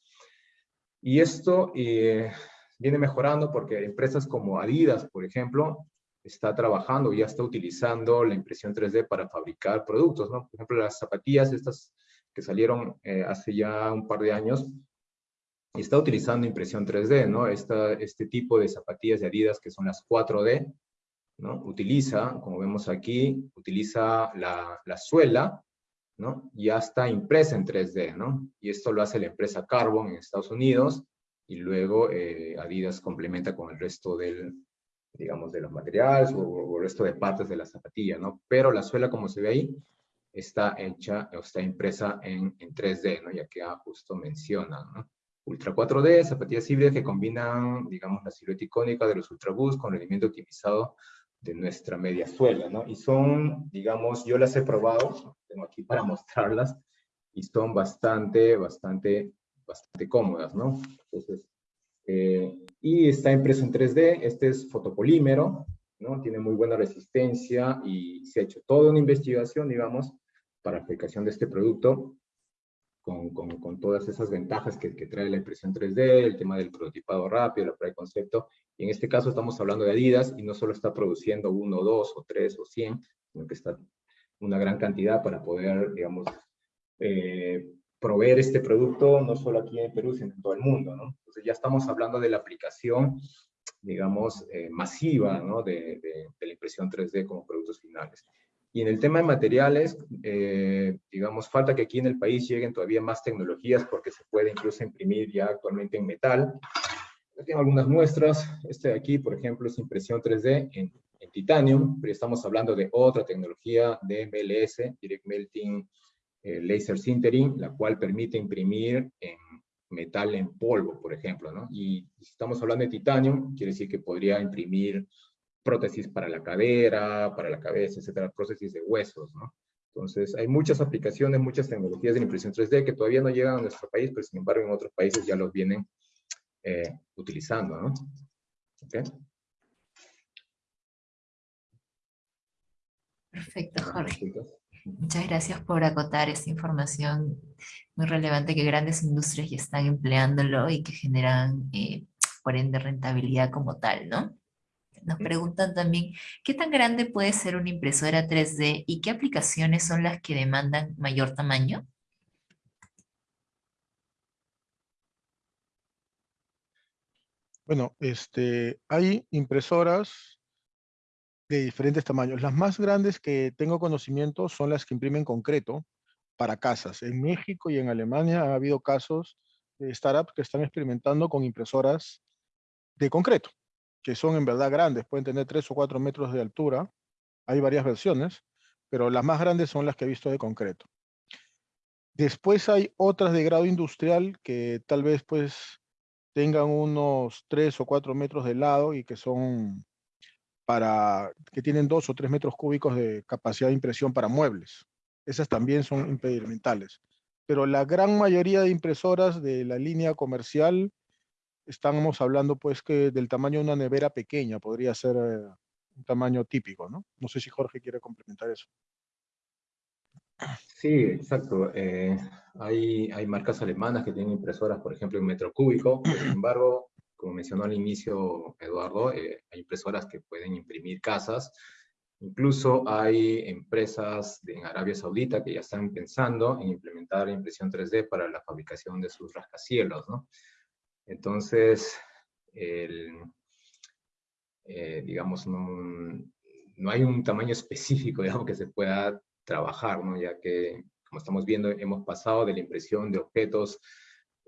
Speaker 2: Y esto viene mejorando porque empresas como Adidas, por ejemplo, está trabajando, ya está utilizando la impresión 3D para fabricar productos, ¿no? Por ejemplo, las zapatillas estas que salieron eh, hace ya un par de años, está utilizando impresión 3D, ¿no? Esta, este tipo de zapatillas de Adidas que son las 4D, ¿no? Utiliza, como vemos aquí, utiliza la, la suela, ¿no? Ya está impresa en 3D, ¿no? Y esto lo hace la empresa Carbon en Estados Unidos, y luego eh, Adidas complementa con el resto del, digamos, de los materiales o, el resto de partes de la zapatilla, ¿no? Pero la suela, como se ve ahí, está hecha o está impresa en, en 3D, ¿no? Ya que justo mencionan, ¿no? Ultra 4D, zapatillas híbridas que combinan, digamos, la silueta icónica de los Ultraboost con rendimiento optimizado de nuestra media suela, ¿no? Y son, digamos, yo las he probado, tengo aquí para mostrarlas, y son bastante, bastante, bastante cómodas, ¿no? Entonces, eh, y está impreso en 3D, este es fotopolímero, ¿no? Tiene muy buena resistencia y se ha hecho toda una investigación, digamos, para aplicación de este producto con, con, con todas esas ventajas que, que, trae la impresión 3D, el tema del prototipado rápido, el pre concepto. Y en este caso estamos hablando de Adidas y no solo está produciendo uno, dos o tres o cien, sino que está una gran cantidad para poder, digamos, eh, proveer este producto no solo aquí en Perú, sino en todo el mundo, ¿no? Entonces ya estamos hablando de la aplicación, digamos, eh, masiva, ¿no? De, de, la impresión 3D como productos finales. Y en el tema de materiales, eh, digamos, falta que aquí en el país lleguen todavía más tecnologías porque se puede incluso imprimir ya actualmente en metal. Yo tengo algunas muestras. Este de aquí, por ejemplo, es impresión 3D en, en titanium, pero estamos hablando de otra tecnología de MLS, Direct Melting eh, laser sintering, la cual permite imprimir en metal en polvo, por ejemplo, ¿no? Y si estamos hablando de titanio, quiere decir que podría imprimir prótesis para la cadera, para la cabeza, etcétera, prótesis de huesos, ¿no? Entonces, hay muchas aplicaciones, muchas tecnologías de impresión 3D que todavía no llegan a nuestro país, pero sin embargo en otros países ya los vienen eh, utilizando, ¿no? ¿Okay?
Speaker 1: Perfecto, Jorge. Muchas gracias por acotar esta información muy relevante que grandes industrias ya están empleándolo y que generan, eh, por ende, rentabilidad como tal, ¿no? Nos preguntan también, ¿qué tan grande puede ser una impresora 3D y qué aplicaciones son las que demandan mayor tamaño?
Speaker 3: Bueno, este, hay impresoras de diferentes tamaños. Las más grandes que tengo conocimiento son las que imprimen concreto para casas. En México y en Alemania ha habido casos de startups que están experimentando con impresoras de concreto, que son en verdad grandes, pueden tener 3 o 4 metros de altura. Hay varias versiones, pero las más grandes son las que he visto de concreto. Después hay otras de grado industrial que tal vez pues tengan unos 3 o 4 metros de lado y que son para, que tienen dos o tres metros cúbicos de capacidad de impresión para muebles. Esas también son impedimentales. Pero la gran mayoría de impresoras de la línea comercial estamos hablando pues que del tamaño de una nevera pequeña, podría ser eh, un tamaño típico, ¿no? No sé si Jorge quiere complementar eso.
Speaker 2: Sí, exacto. Eh, hay, hay marcas alemanas que tienen impresoras, por ejemplo, en metro cúbico. Sin embargo, como mencionó al inicio Eduardo, eh, hay impresoras que pueden imprimir casas. Incluso hay empresas en Arabia Saudita que ya están pensando en implementar impresión 3D para la fabricación de sus rascacielos, ¿no? Entonces, el, eh, digamos, no, no, hay un tamaño específico, digamos, que se pueda trabajar, ¿no? Ya que, como estamos viendo, hemos pasado de la impresión de objetos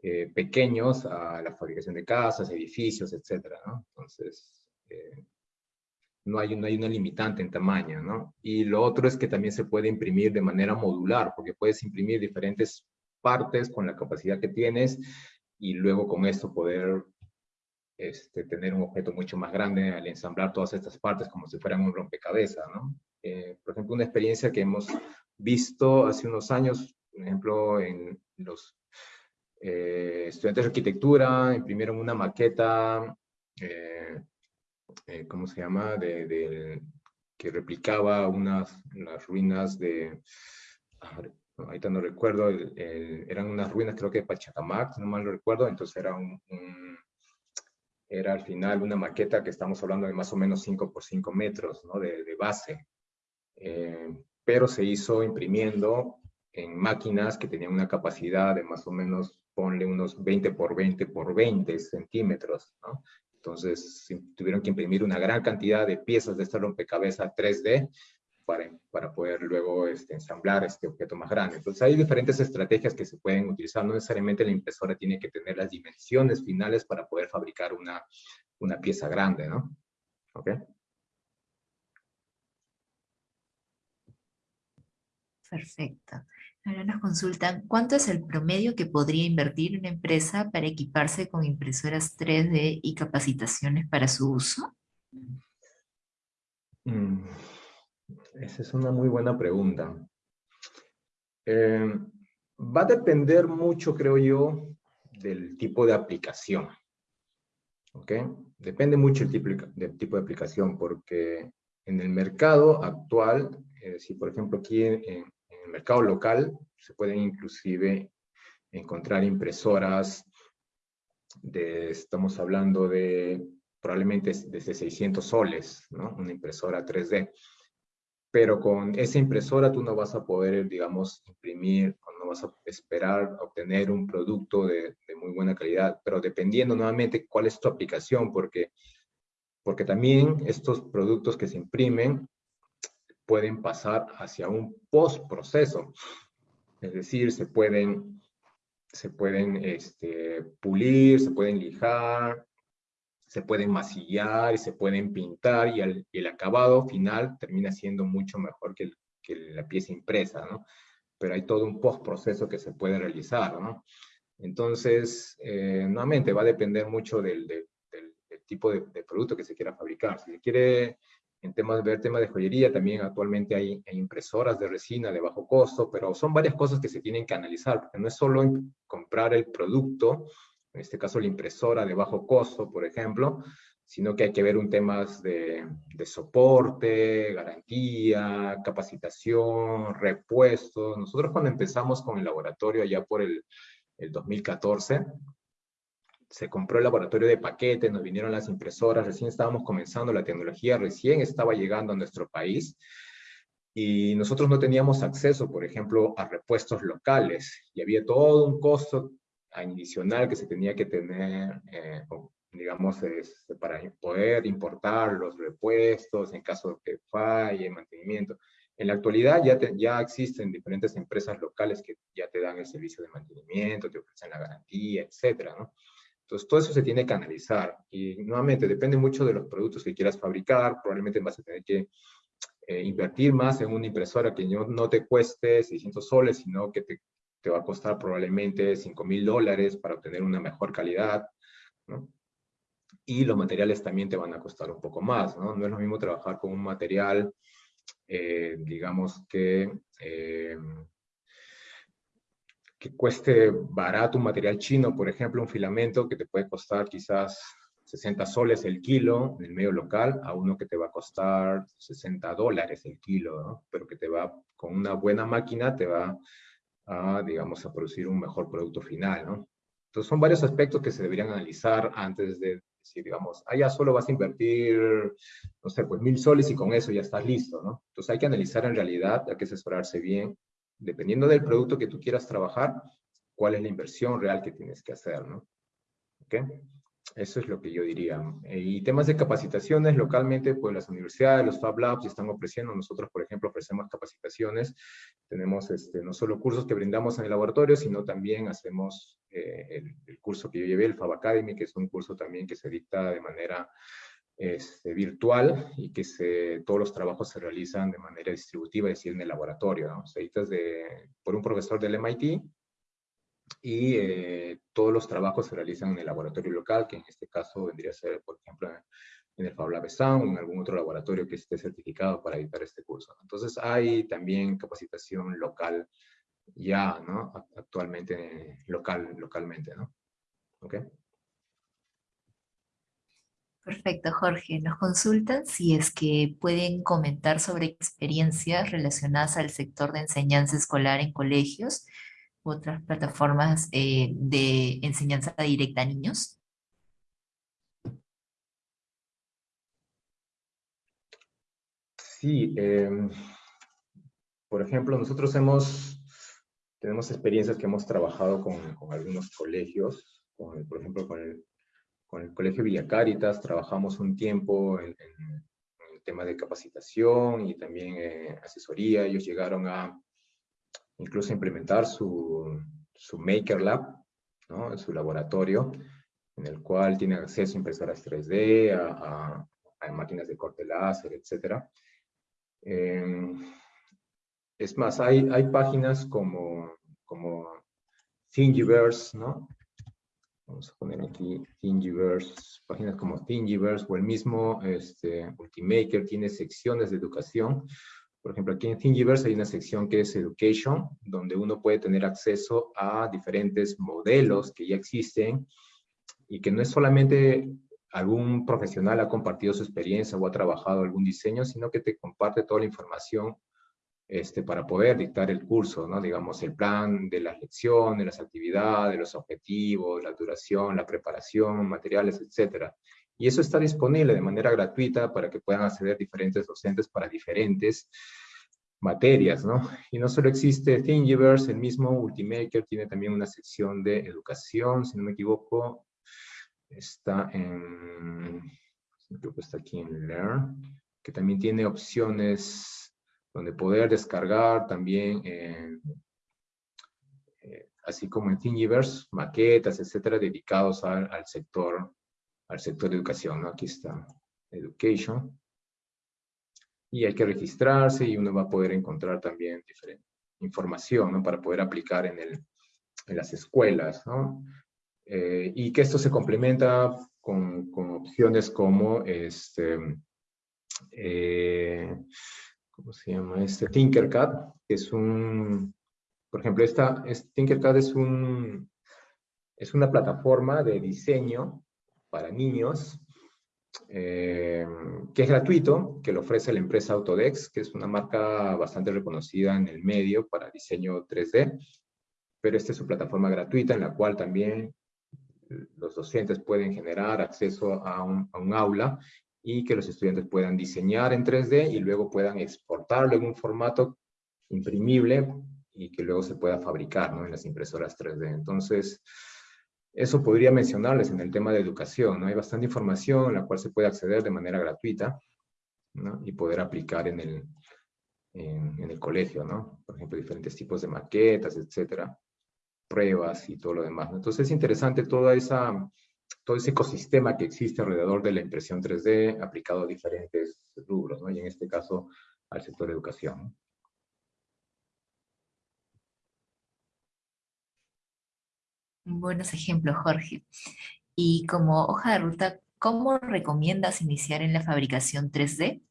Speaker 2: eh, pequeños a la fabricación de casas, edificios, etcétera, ¿no? Entonces, eh, no, hay, no hay una limitante en tamaño, ¿no? Y lo otro es que también se puede imprimir de manera modular, porque puedes imprimir diferentes partes con la capacidad que tienes y luego con esto poder este, tener un objeto mucho más grande al ensamblar todas estas partes como si fueran un rompecabezas, ¿no? Eh, por ejemplo, una experiencia que hemos visto hace unos años, por ejemplo, en los eh, estudiantes de arquitectura imprimieron una maqueta, eh, ¿cómo se llama?, de, que replicaba unas las ruinas de, ahorita no recuerdo, eran unas ruinas creo que de Pachacamac, no mal recuerdo, entonces era un, era al final una maqueta que estamos hablando de más o menos 5 por 5 metros ¿no? de, de, base, eh, pero se hizo imprimiendo en máquinas que tenían una capacidad de más o menos, ponle unos 20 por 20 por 20 centímetros, ¿no? Entonces tuvieron que imprimir una gran cantidad de piezas de este rompecabezas 3D para, para poder luego este, ensamblar este objeto más grande. Entonces hay diferentes estrategias que se pueden utilizar. No necesariamente la impresora tiene que tener las dimensiones finales para poder fabricar una, una pieza grande, ¿no? ¿Ok?
Speaker 1: Perfecto. Ahora nos consultan, ¿cuánto es el promedio que podría invertir una empresa para equiparse con impresoras 3D y capacitaciones para su uso?
Speaker 2: Mm. Esa es una muy buena pregunta. Eh, va a depender mucho, creo yo, del tipo de aplicación. ¿Ok? Depende mucho del tipo, del tipo de aplicación, porque en el mercado actual, si por ejemplo aquí en, el mercado local, se pueden inclusive encontrar impresoras de, estamos hablando de probablemente desde 600 soles, ¿no? Una impresora 3D pero con esa impresora tú no vas a poder, digamos, imprimir o no vas a esperar obtener un producto de, muy buena calidad, pero dependiendo nuevamente cuál es tu aplicación, porque, porque también estos productos que se imprimen pueden pasar hacia un post-proceso, es decir, se pueden, se pueden este, pulir, se pueden lijar, se pueden masillar y se pueden pintar y el, acabado final termina siendo mucho mejor que, la pieza impresa, ¿no? Pero hay todo un postproceso que se puede realizar, ¿no? Entonces, eh, nuevamente va a depender mucho del, tipo de, producto que se quiera fabricar. Si se quiere en temas, ver temas de joyería, también actualmente hay, impresoras de resina de bajo costo, pero son varias cosas que se tienen que analizar, porque no es solo comprar el producto, en este caso la impresora de bajo costo, por ejemplo, sino que hay que ver un temas de, soporte, garantía, capacitación, repuestos. Nosotros cuando empezamos con el laboratorio allá por el, 2014, se compró el laboratorio de paquete, nos vinieron las impresoras, recién estábamos comenzando, la tecnología recién estaba llegando a nuestro país, y nosotros no teníamos acceso, por ejemplo, a repuestos locales, y había todo un costo adicional que se tenía que tener, eh, digamos, este, para poder importar los repuestos en caso de que falle, mantenimiento. En la actualidad ya, ya existen diferentes empresas locales que ya te dan el servicio de mantenimiento, te ofrecen la garantía, etcétera, ¿no? Entonces, todo eso se tiene que analizar. Y nuevamente, depende mucho de los productos que quieras fabricar. Probablemente vas a tener que eh, invertir más en una impresora que no, no te cueste 600 soles, sino que te te va a costar probablemente 5 mil dólares para obtener una mejor calidad, ¿no? Y los materiales también te van a costar un poco más, ¿no? No es lo mismo trabajar con un material, eh, digamos que, eh, que cueste barato un material chino, por ejemplo, un filamento que te puede costar quizás 60 soles el kilo en el medio local, a uno que te va a costar 60 dólares el kilo, ¿no? pero que te va, con una buena máquina, te va a, digamos, a producir un mejor producto final, ¿no? Entonces son varios aspectos que se deberían analizar antes de decir, digamos, allá ah, solo vas a invertir, no sé, pues mil soles y con eso ya estás listo, ¿no? Entonces hay que analizar en realidad, hay que asesorarse bien, dependiendo del producto que tú quieras trabajar, cuál es la inversión real que tienes que hacer, ¿no? ¿Ok? Eso es lo que yo diría. Y temas de capacitaciones, localmente, pues las universidades, los Fab Labs están ofreciendo. Nosotros, por ejemplo, ofrecemos capacitaciones. Tenemos este, no solo cursos que brindamos en el laboratorio, sino también hacemos eh, el, curso que yo llevé, el Fab Academy, que es un curso también que se dicta de manera este, virtual y que todos los trabajos se realizan de manera distributiva, es decir, en el laboratorio. ¿no? Se de, por un profesor del MIT y eh, todos los trabajos se realizan en el laboratorio local, que en este caso vendría a ser, por ejemplo, en el FabLab Sound o en algún otro laboratorio que esté certificado para editar este curso. Entonces hay también capacitación local ya, ¿no? Actualmente, local, localmente, ¿no? ¿Ok?
Speaker 1: Perfecto, Jorge. Nos consultan si es que pueden comentar sobre experiencias relacionadas al sector de enseñanza escolar en colegios otras plataformas eh, de enseñanza directa a niños?
Speaker 2: Sí, em, por ejemplo, nosotros hemos, tenemos experiencias que hemos trabajado con, algunos colegios, por ejemplo, con el, con el Colegio Villa Caritas, trabajamos un tiempo en, el tema de capacitación y también eh, asesoría. Ellos llegaron a, incluso implementar su, su Maker Lab, ¿no? en su laboratorio, en el cual tiene acceso a impresoras 3D, a, a, máquinas de corte láser, etc. Em, es más, hay, hay páginas como, como Thingiverse, ¿no? Vamos a poner aquí Thingiverse, páginas como Thingiverse o el mismo este, Ultimaker tiene secciones de educación. Por ejemplo, aquí en Thingiverse hay una sección que es Education, donde uno puede tener acceso a diferentes modelos que ya existen y que no es solamente algún profesional ha compartido su experiencia o ha trabajado algún diseño, sino que te comparte toda la información este, para poder dictar el curso, ¿no? Digamos, el plan de las lecciones, las actividades, los objetivos, la duración, la preparación, materiales, etcétera. Y eso está disponible de manera gratuita para que puedan acceder diferentes docentes para diferentes materias, ¿no? Y no solo existe Thingiverse, el mismo Ultimaker tiene también una sección de educación, si no me equivoco, está en, creo que está aquí en Learn, que también tiene opciones donde poder descargar también, eh, así como en Thingiverse, maquetas, etcétera, dedicados al, al sector al sector de educación. ¿no? Aquí está Education. Y hay que registrarse y uno va a poder encontrar también diferente información ¿no? para poder aplicar en, el, en las escuelas. ¿no? Eh, y que esto se complementa con, con opciones como este, eh, ¿cómo se llama? Este Tinkercad, que es un, por ejemplo, esta, Tinkercad es un, es una plataforma de diseño para niños, eh, que es gratuito, que lo ofrece la empresa Autodex, que es una marca bastante reconocida en el medio para diseño 3D, pero esta es su plataforma gratuita en la cual también los docentes pueden generar acceso a un aula y que los estudiantes puedan diseñar en 3D y luego puedan exportarlo en un formato imprimible y que luego se pueda fabricar ¿no? en las impresoras 3D. Entonces, eso podría mencionarles en el tema de educación, ¿no? Hay bastante información en la cual se puede acceder de manera gratuita, ¿no? Y poder aplicar en el, en, el colegio, ¿no? Por ejemplo, diferentes tipos de maquetas, etcétera, pruebas y todo lo demás. Entonces es interesante toda esa, todo ese ecosistema que existe alrededor de la impresión 3D aplicado a diferentes rubros, ¿no? Y en este caso al sector de educación.
Speaker 1: Buenos ejemplos, Jorge. Y como hoja de ruta, ¿cómo recomiendas iniciar en la fabricación 3D?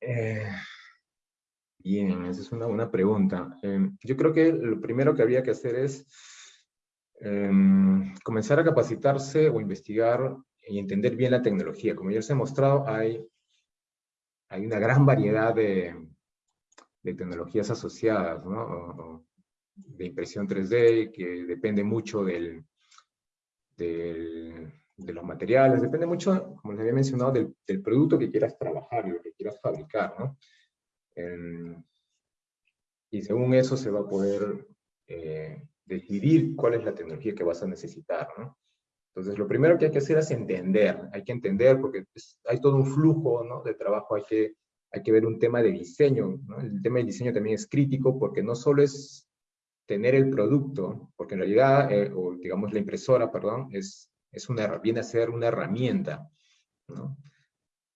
Speaker 2: Eh, Bien, esa es una buena pregunta. Em, yo creo que lo primero que habría que hacer es em, comenzar a capacitarse o investigar y entender bien la tecnología. Como ya les he mostrado, hay, hay una gran variedad de, de tecnologías asociadas, ¿no? de impresión 3D, que depende mucho del, de los materiales, depende mucho, como les había mencionado, del, del producto que quieras trabajar y lo que quieras fabricar, ¿no? Y según eso se va a poder eh, decidir cuál es la tecnología que vas a necesitar, ¿no? Entonces, lo primero que hay que hacer es entender, hay que entender porque hay todo un flujo ¿no? de trabajo, hay que, hay que ver un tema de diseño, ¿no? El tema del diseño también es crítico porque no solo es tener el producto, porque en realidad, eh, o digamos la impresora, perdón, es, es una, viene a ser una herramienta, ¿no?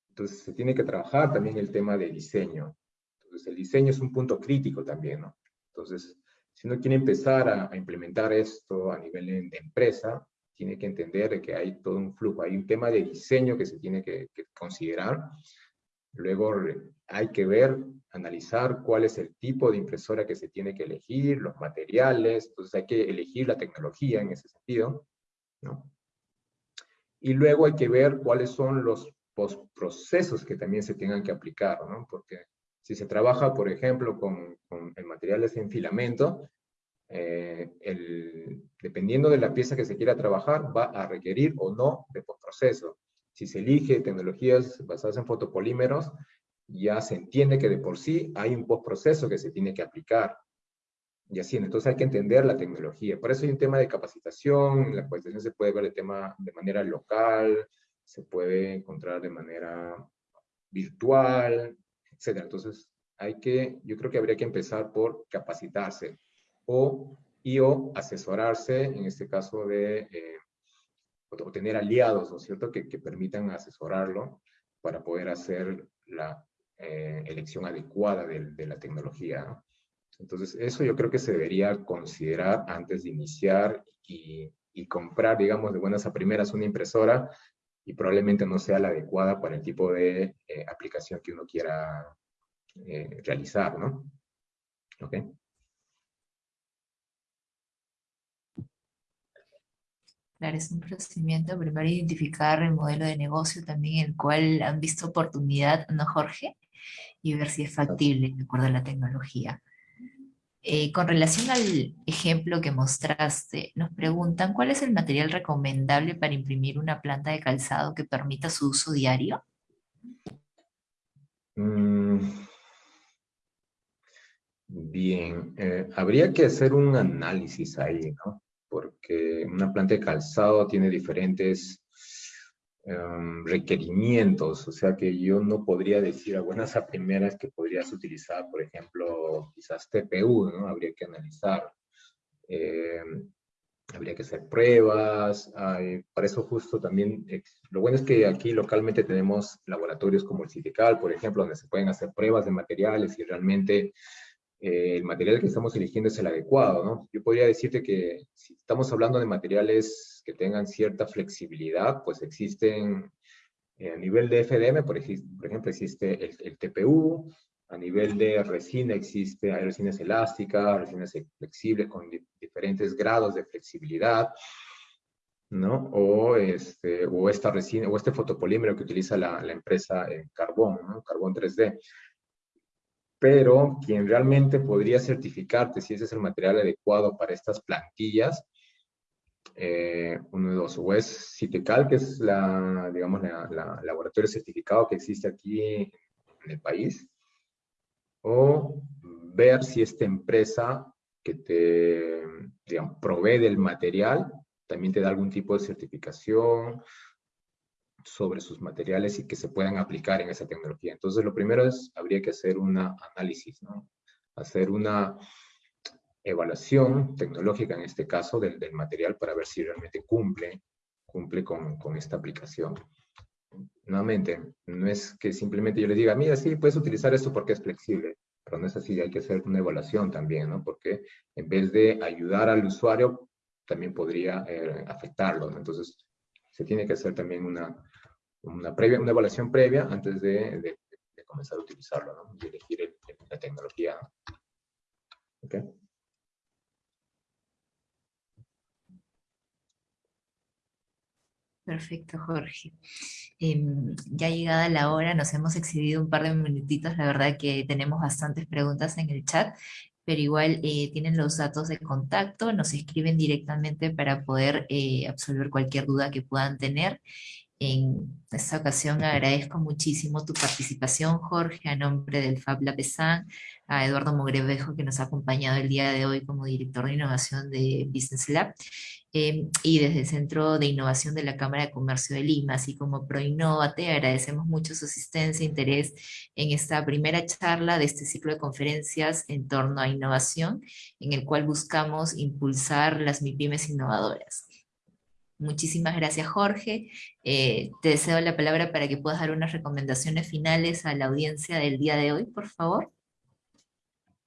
Speaker 2: Entonces se tiene que trabajar también el tema de diseño. Entonces el diseño es un punto crítico también, ¿no? Entonces, si uno quiere empezar a, implementar esto a nivel de, empresa, tiene que entender que hay todo un flujo, hay un tema de diseño que se tiene que, que considerar, Luego hay que ver, analizar cuál es el tipo de impresora que se tiene que elegir, los materiales, entonces hay que elegir la tecnología en ese sentido, ¿no? Y luego hay que ver cuáles son los procesos que también se tengan que aplicar, ¿no? Porque si se trabaja, por ejemplo, con, con materiales en filamento, eh, el, dependiendo de la pieza que se quiera trabajar, va a requerir o no de postproceso. Si se elige tecnologías basadas en fotopolímeros, ya se entiende que de por sí hay un postproceso que se tiene que aplicar. Y así, entonces hay que entender la tecnología. Por eso hay un tema de capacitación, la capacitación se puede ver el tema de manera local, se puede encontrar de manera virtual, etc. Entonces, hay que, yo creo que habría que empezar por capacitarse o, y o asesorarse, en este caso de eh, o tener aliados, ¿no es cierto?, que, que permitan asesorarlo para poder hacer la eh, elección adecuada de, de la tecnología. Entonces, eso yo creo que se debería considerar antes de iniciar y, y, comprar, digamos, de buenas a primeras una impresora y probablemente no sea la adecuada para el tipo de eh, aplicación que uno quiera eh, realizar, ¿no? ¿Ok?
Speaker 1: Claro, es un procedimiento primero identificar el modelo de negocio también en el cual han visto oportunidad, ¿no, Jorge? Y ver si es factible de acuerdo a la tecnología. Eh, con relación al ejemplo que mostraste, nos preguntan ¿cuál es el material recomendable para imprimir una planta de calzado que permita su uso diario?
Speaker 2: Mm. Bien, eh, habría que hacer un análisis ahí, ¿no? porque una planta de calzado tiene diferentes em, requerimientos, o sea que yo no podría decir a buenas a primeras que podrías utilizar, por ejemplo, quizás TPU, ¿no? Habría que analizar. Em, habría que hacer pruebas, para eso justo también, lo bueno es que aquí localmente tenemos laboratorios como el CITECAL, por ejemplo, donde se pueden hacer pruebas de materiales y realmente eh, el material que estamos eligiendo es el adecuado, ¿no? Yo podría decirte que si estamos hablando de materiales que tengan cierta flexibilidad, pues existen eh, a nivel de FDM, por, ejemplo, existe el, TPU, a nivel de resina existe, hay resinas elásticas, resinas flexibles con diferentes grados de flexibilidad, ¿no? O, este, o esta resina, o este fotopolímero que utiliza la, la empresa en carbón, ¿no? Carbón 3D pero quien realmente podría certificarte si ese es el material adecuado para estas plantillas, eh, uno de dos, o es Citecal, que es la, digamos, la, laboratorio certificado que existe aquí en el país, o ver si esta empresa que te, digamos, provee del material también te da algún tipo de certificación sobre sus materiales y que se puedan aplicar en esa tecnología. Entonces, lo primero es, habría que hacer un análisis, ¿no? Hacer una evaluación tecnológica, en este caso, del, del material para ver si realmente cumple, cumple con, con, esta aplicación. Nuevamente, no es que simplemente yo les diga, mira, sí, puedes utilizar esto porque es flexible, pero no es así, hay que hacer una evaluación también, ¿no? Porque en vez de ayudar al usuario, también podría eh, afectarlo, ¿no? Entonces, se tiene que hacer también una, una, previa, una evaluación previa antes de, de, comenzar a utilizarlo, ¿no? Y elegir el, la tecnología.
Speaker 1: Perfecto, Jorge. Em, ya llegada la hora, nos hemos excedido un par de minutitos, la verdad que tenemos bastantes preguntas en el chat, pero igual eh, tienen los datos de contacto, nos escriben directamente para poder eh, absolver cualquier duda que puedan tener. En esta ocasión agradezco muchísimo tu participación, Jorge, a nombre del Fab Lab a Eduardo Mogrevejo, que nos ha acompañado el día de hoy como director de innovación de Business Lab, eh, y desde el Centro de Innovación de la Cámara de Comercio de Lima, así como ProInnovate, agradecemos mucho su asistencia e interés en esta primera charla de este ciclo de conferencias en torno a innovación, en el cual buscamos impulsar las MIPIMES innovadoras. Muchísimas gracias, Jorge. Eh, te deseo la palabra para que puedas dar unas recomendaciones finales a la audiencia del día de hoy, por favor.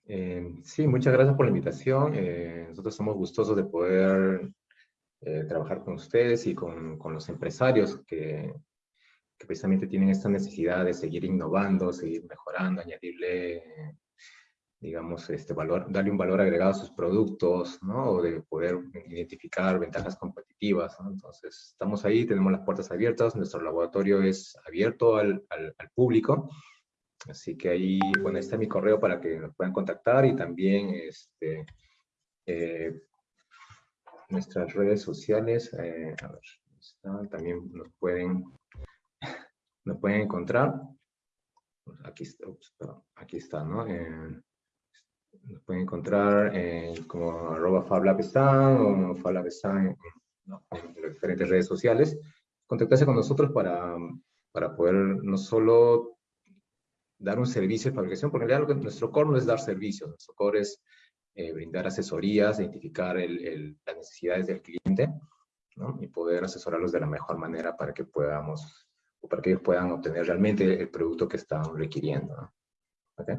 Speaker 2: Eh, sí, muchas gracias por la invitación. Eh, nosotros somos gustosos de poder trabajar con ustedes y con, los empresarios que, precisamente tienen esta necesidad de seguir innovando, seguir mejorando, añadirle digamos, este valor, darle un valor agregado a sus productos, ¿no? O de poder identificar ventajas competitivas, ¿no? Entonces, estamos ahí, tenemos las puertas abiertas, nuestro laboratorio es abierto al, al, público, así que ahí, bueno, está mi correo para que nos puedan contactar y también, este, eh, nuestras redes sociales, eh, a ver, está, también nos pueden, nos pueden encontrar, aquí está, aquí está, ¿no? Eh, nos pueden encontrar como arroba fablabestan o fablabestan en, en, las diferentes redes sociales. Contactarse con nosotros para, para poder no solo dar un servicio de fabricación, porque en realidad nuestro core no es dar servicios, nuestro core es eh, brindar asesorías, identificar el, el, las necesidades del cliente ¿no? y poder asesorarlos de la mejor manera para que podamos, o para que ellos puedan obtener realmente el producto que están requiriendo. ¿no? ¿Okay?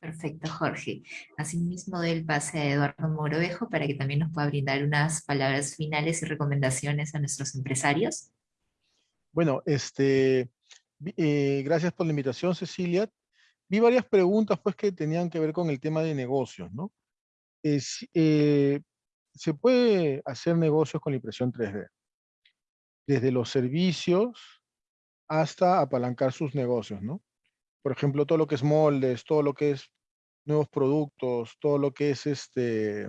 Speaker 1: Perfecto, Jorge. Asimismo, doy el pase a Eduardo Morovejo para que también nos pueda brindar unas palabras finales y recomendaciones a nuestros empresarios.
Speaker 3: Bueno, este, eh, gracias por la invitación, Cecilia. Vi varias preguntas pues, que tenían que ver con el tema de negocios, ¿no? Es, eh, se puede hacer negocios con la impresión 3D, desde los servicios hasta apalancar sus negocios, ¿no? Por ejemplo, todo lo que es moldes, todo lo que es nuevos productos, todo lo que es este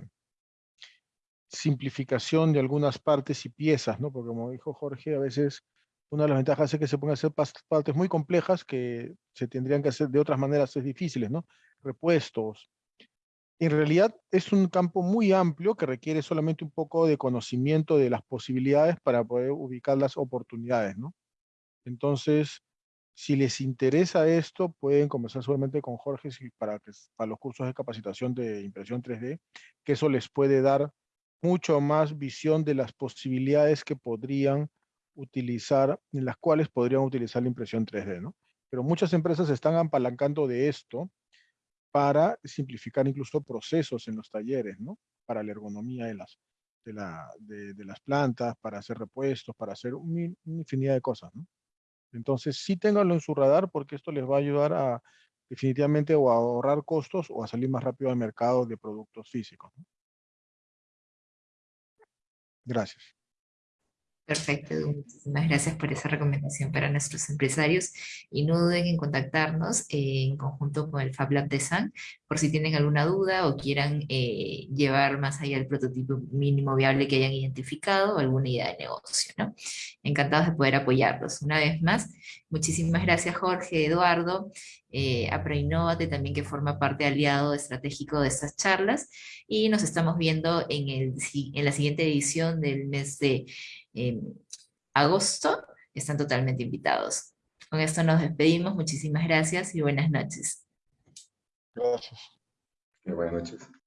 Speaker 3: simplificación de algunas partes y piezas, ¿no? Porque como dijo Jorge, a veces una de las ventajas es que se pueden hacer partes muy complejas que se tendrían que hacer de otras maneras es difíciles, ¿no? Repuestos. En realidad es un campo muy amplio que requiere solamente un poco de conocimiento de las posibilidades para poder ubicar las oportunidades, ¿no? Entonces, si les interesa esto, pueden conversar solamente con Jorge para, que, los cursos de capacitación de impresión 3D, que eso les puede dar mucho más visión de las posibilidades que podrían utilizar, en las cuales podrían utilizar la impresión 3D, ¿no? Pero muchas empresas están apalancando de esto para simplificar incluso procesos en los talleres, ¿no? Para la ergonomía de las, de, la, de, las plantas, para hacer repuestos, para hacer una infinidad de cosas, ¿no? Entonces, sí ténganlo en su radar porque esto les va a ayudar a definitivamente o a ahorrar costos o a salir más rápido al mercado de productos físicos. Gracias.
Speaker 1: Perfecto, muchísimas gracias por esa recomendación para nuestros empresarios y no duden en contactarnos eh, en conjunto con el Fab Lab de San por si tienen alguna duda o quieran eh, llevar más allá el prototipo mínimo viable que hayan identificado o alguna idea de negocio. Encantados de poder apoyarlos. Una vez más, muchísimas gracias Jorge, Eduardo, eh, a Proinnovate también que forma parte aliado estratégico de estas charlas y nos estamos viendo en, el, en la siguiente edición del mes de agosto, están totalmente invitados. Con esto nos despedimos, muchísimas gracias y buenas noches.
Speaker 3: Gracias.
Speaker 2: buenas noches.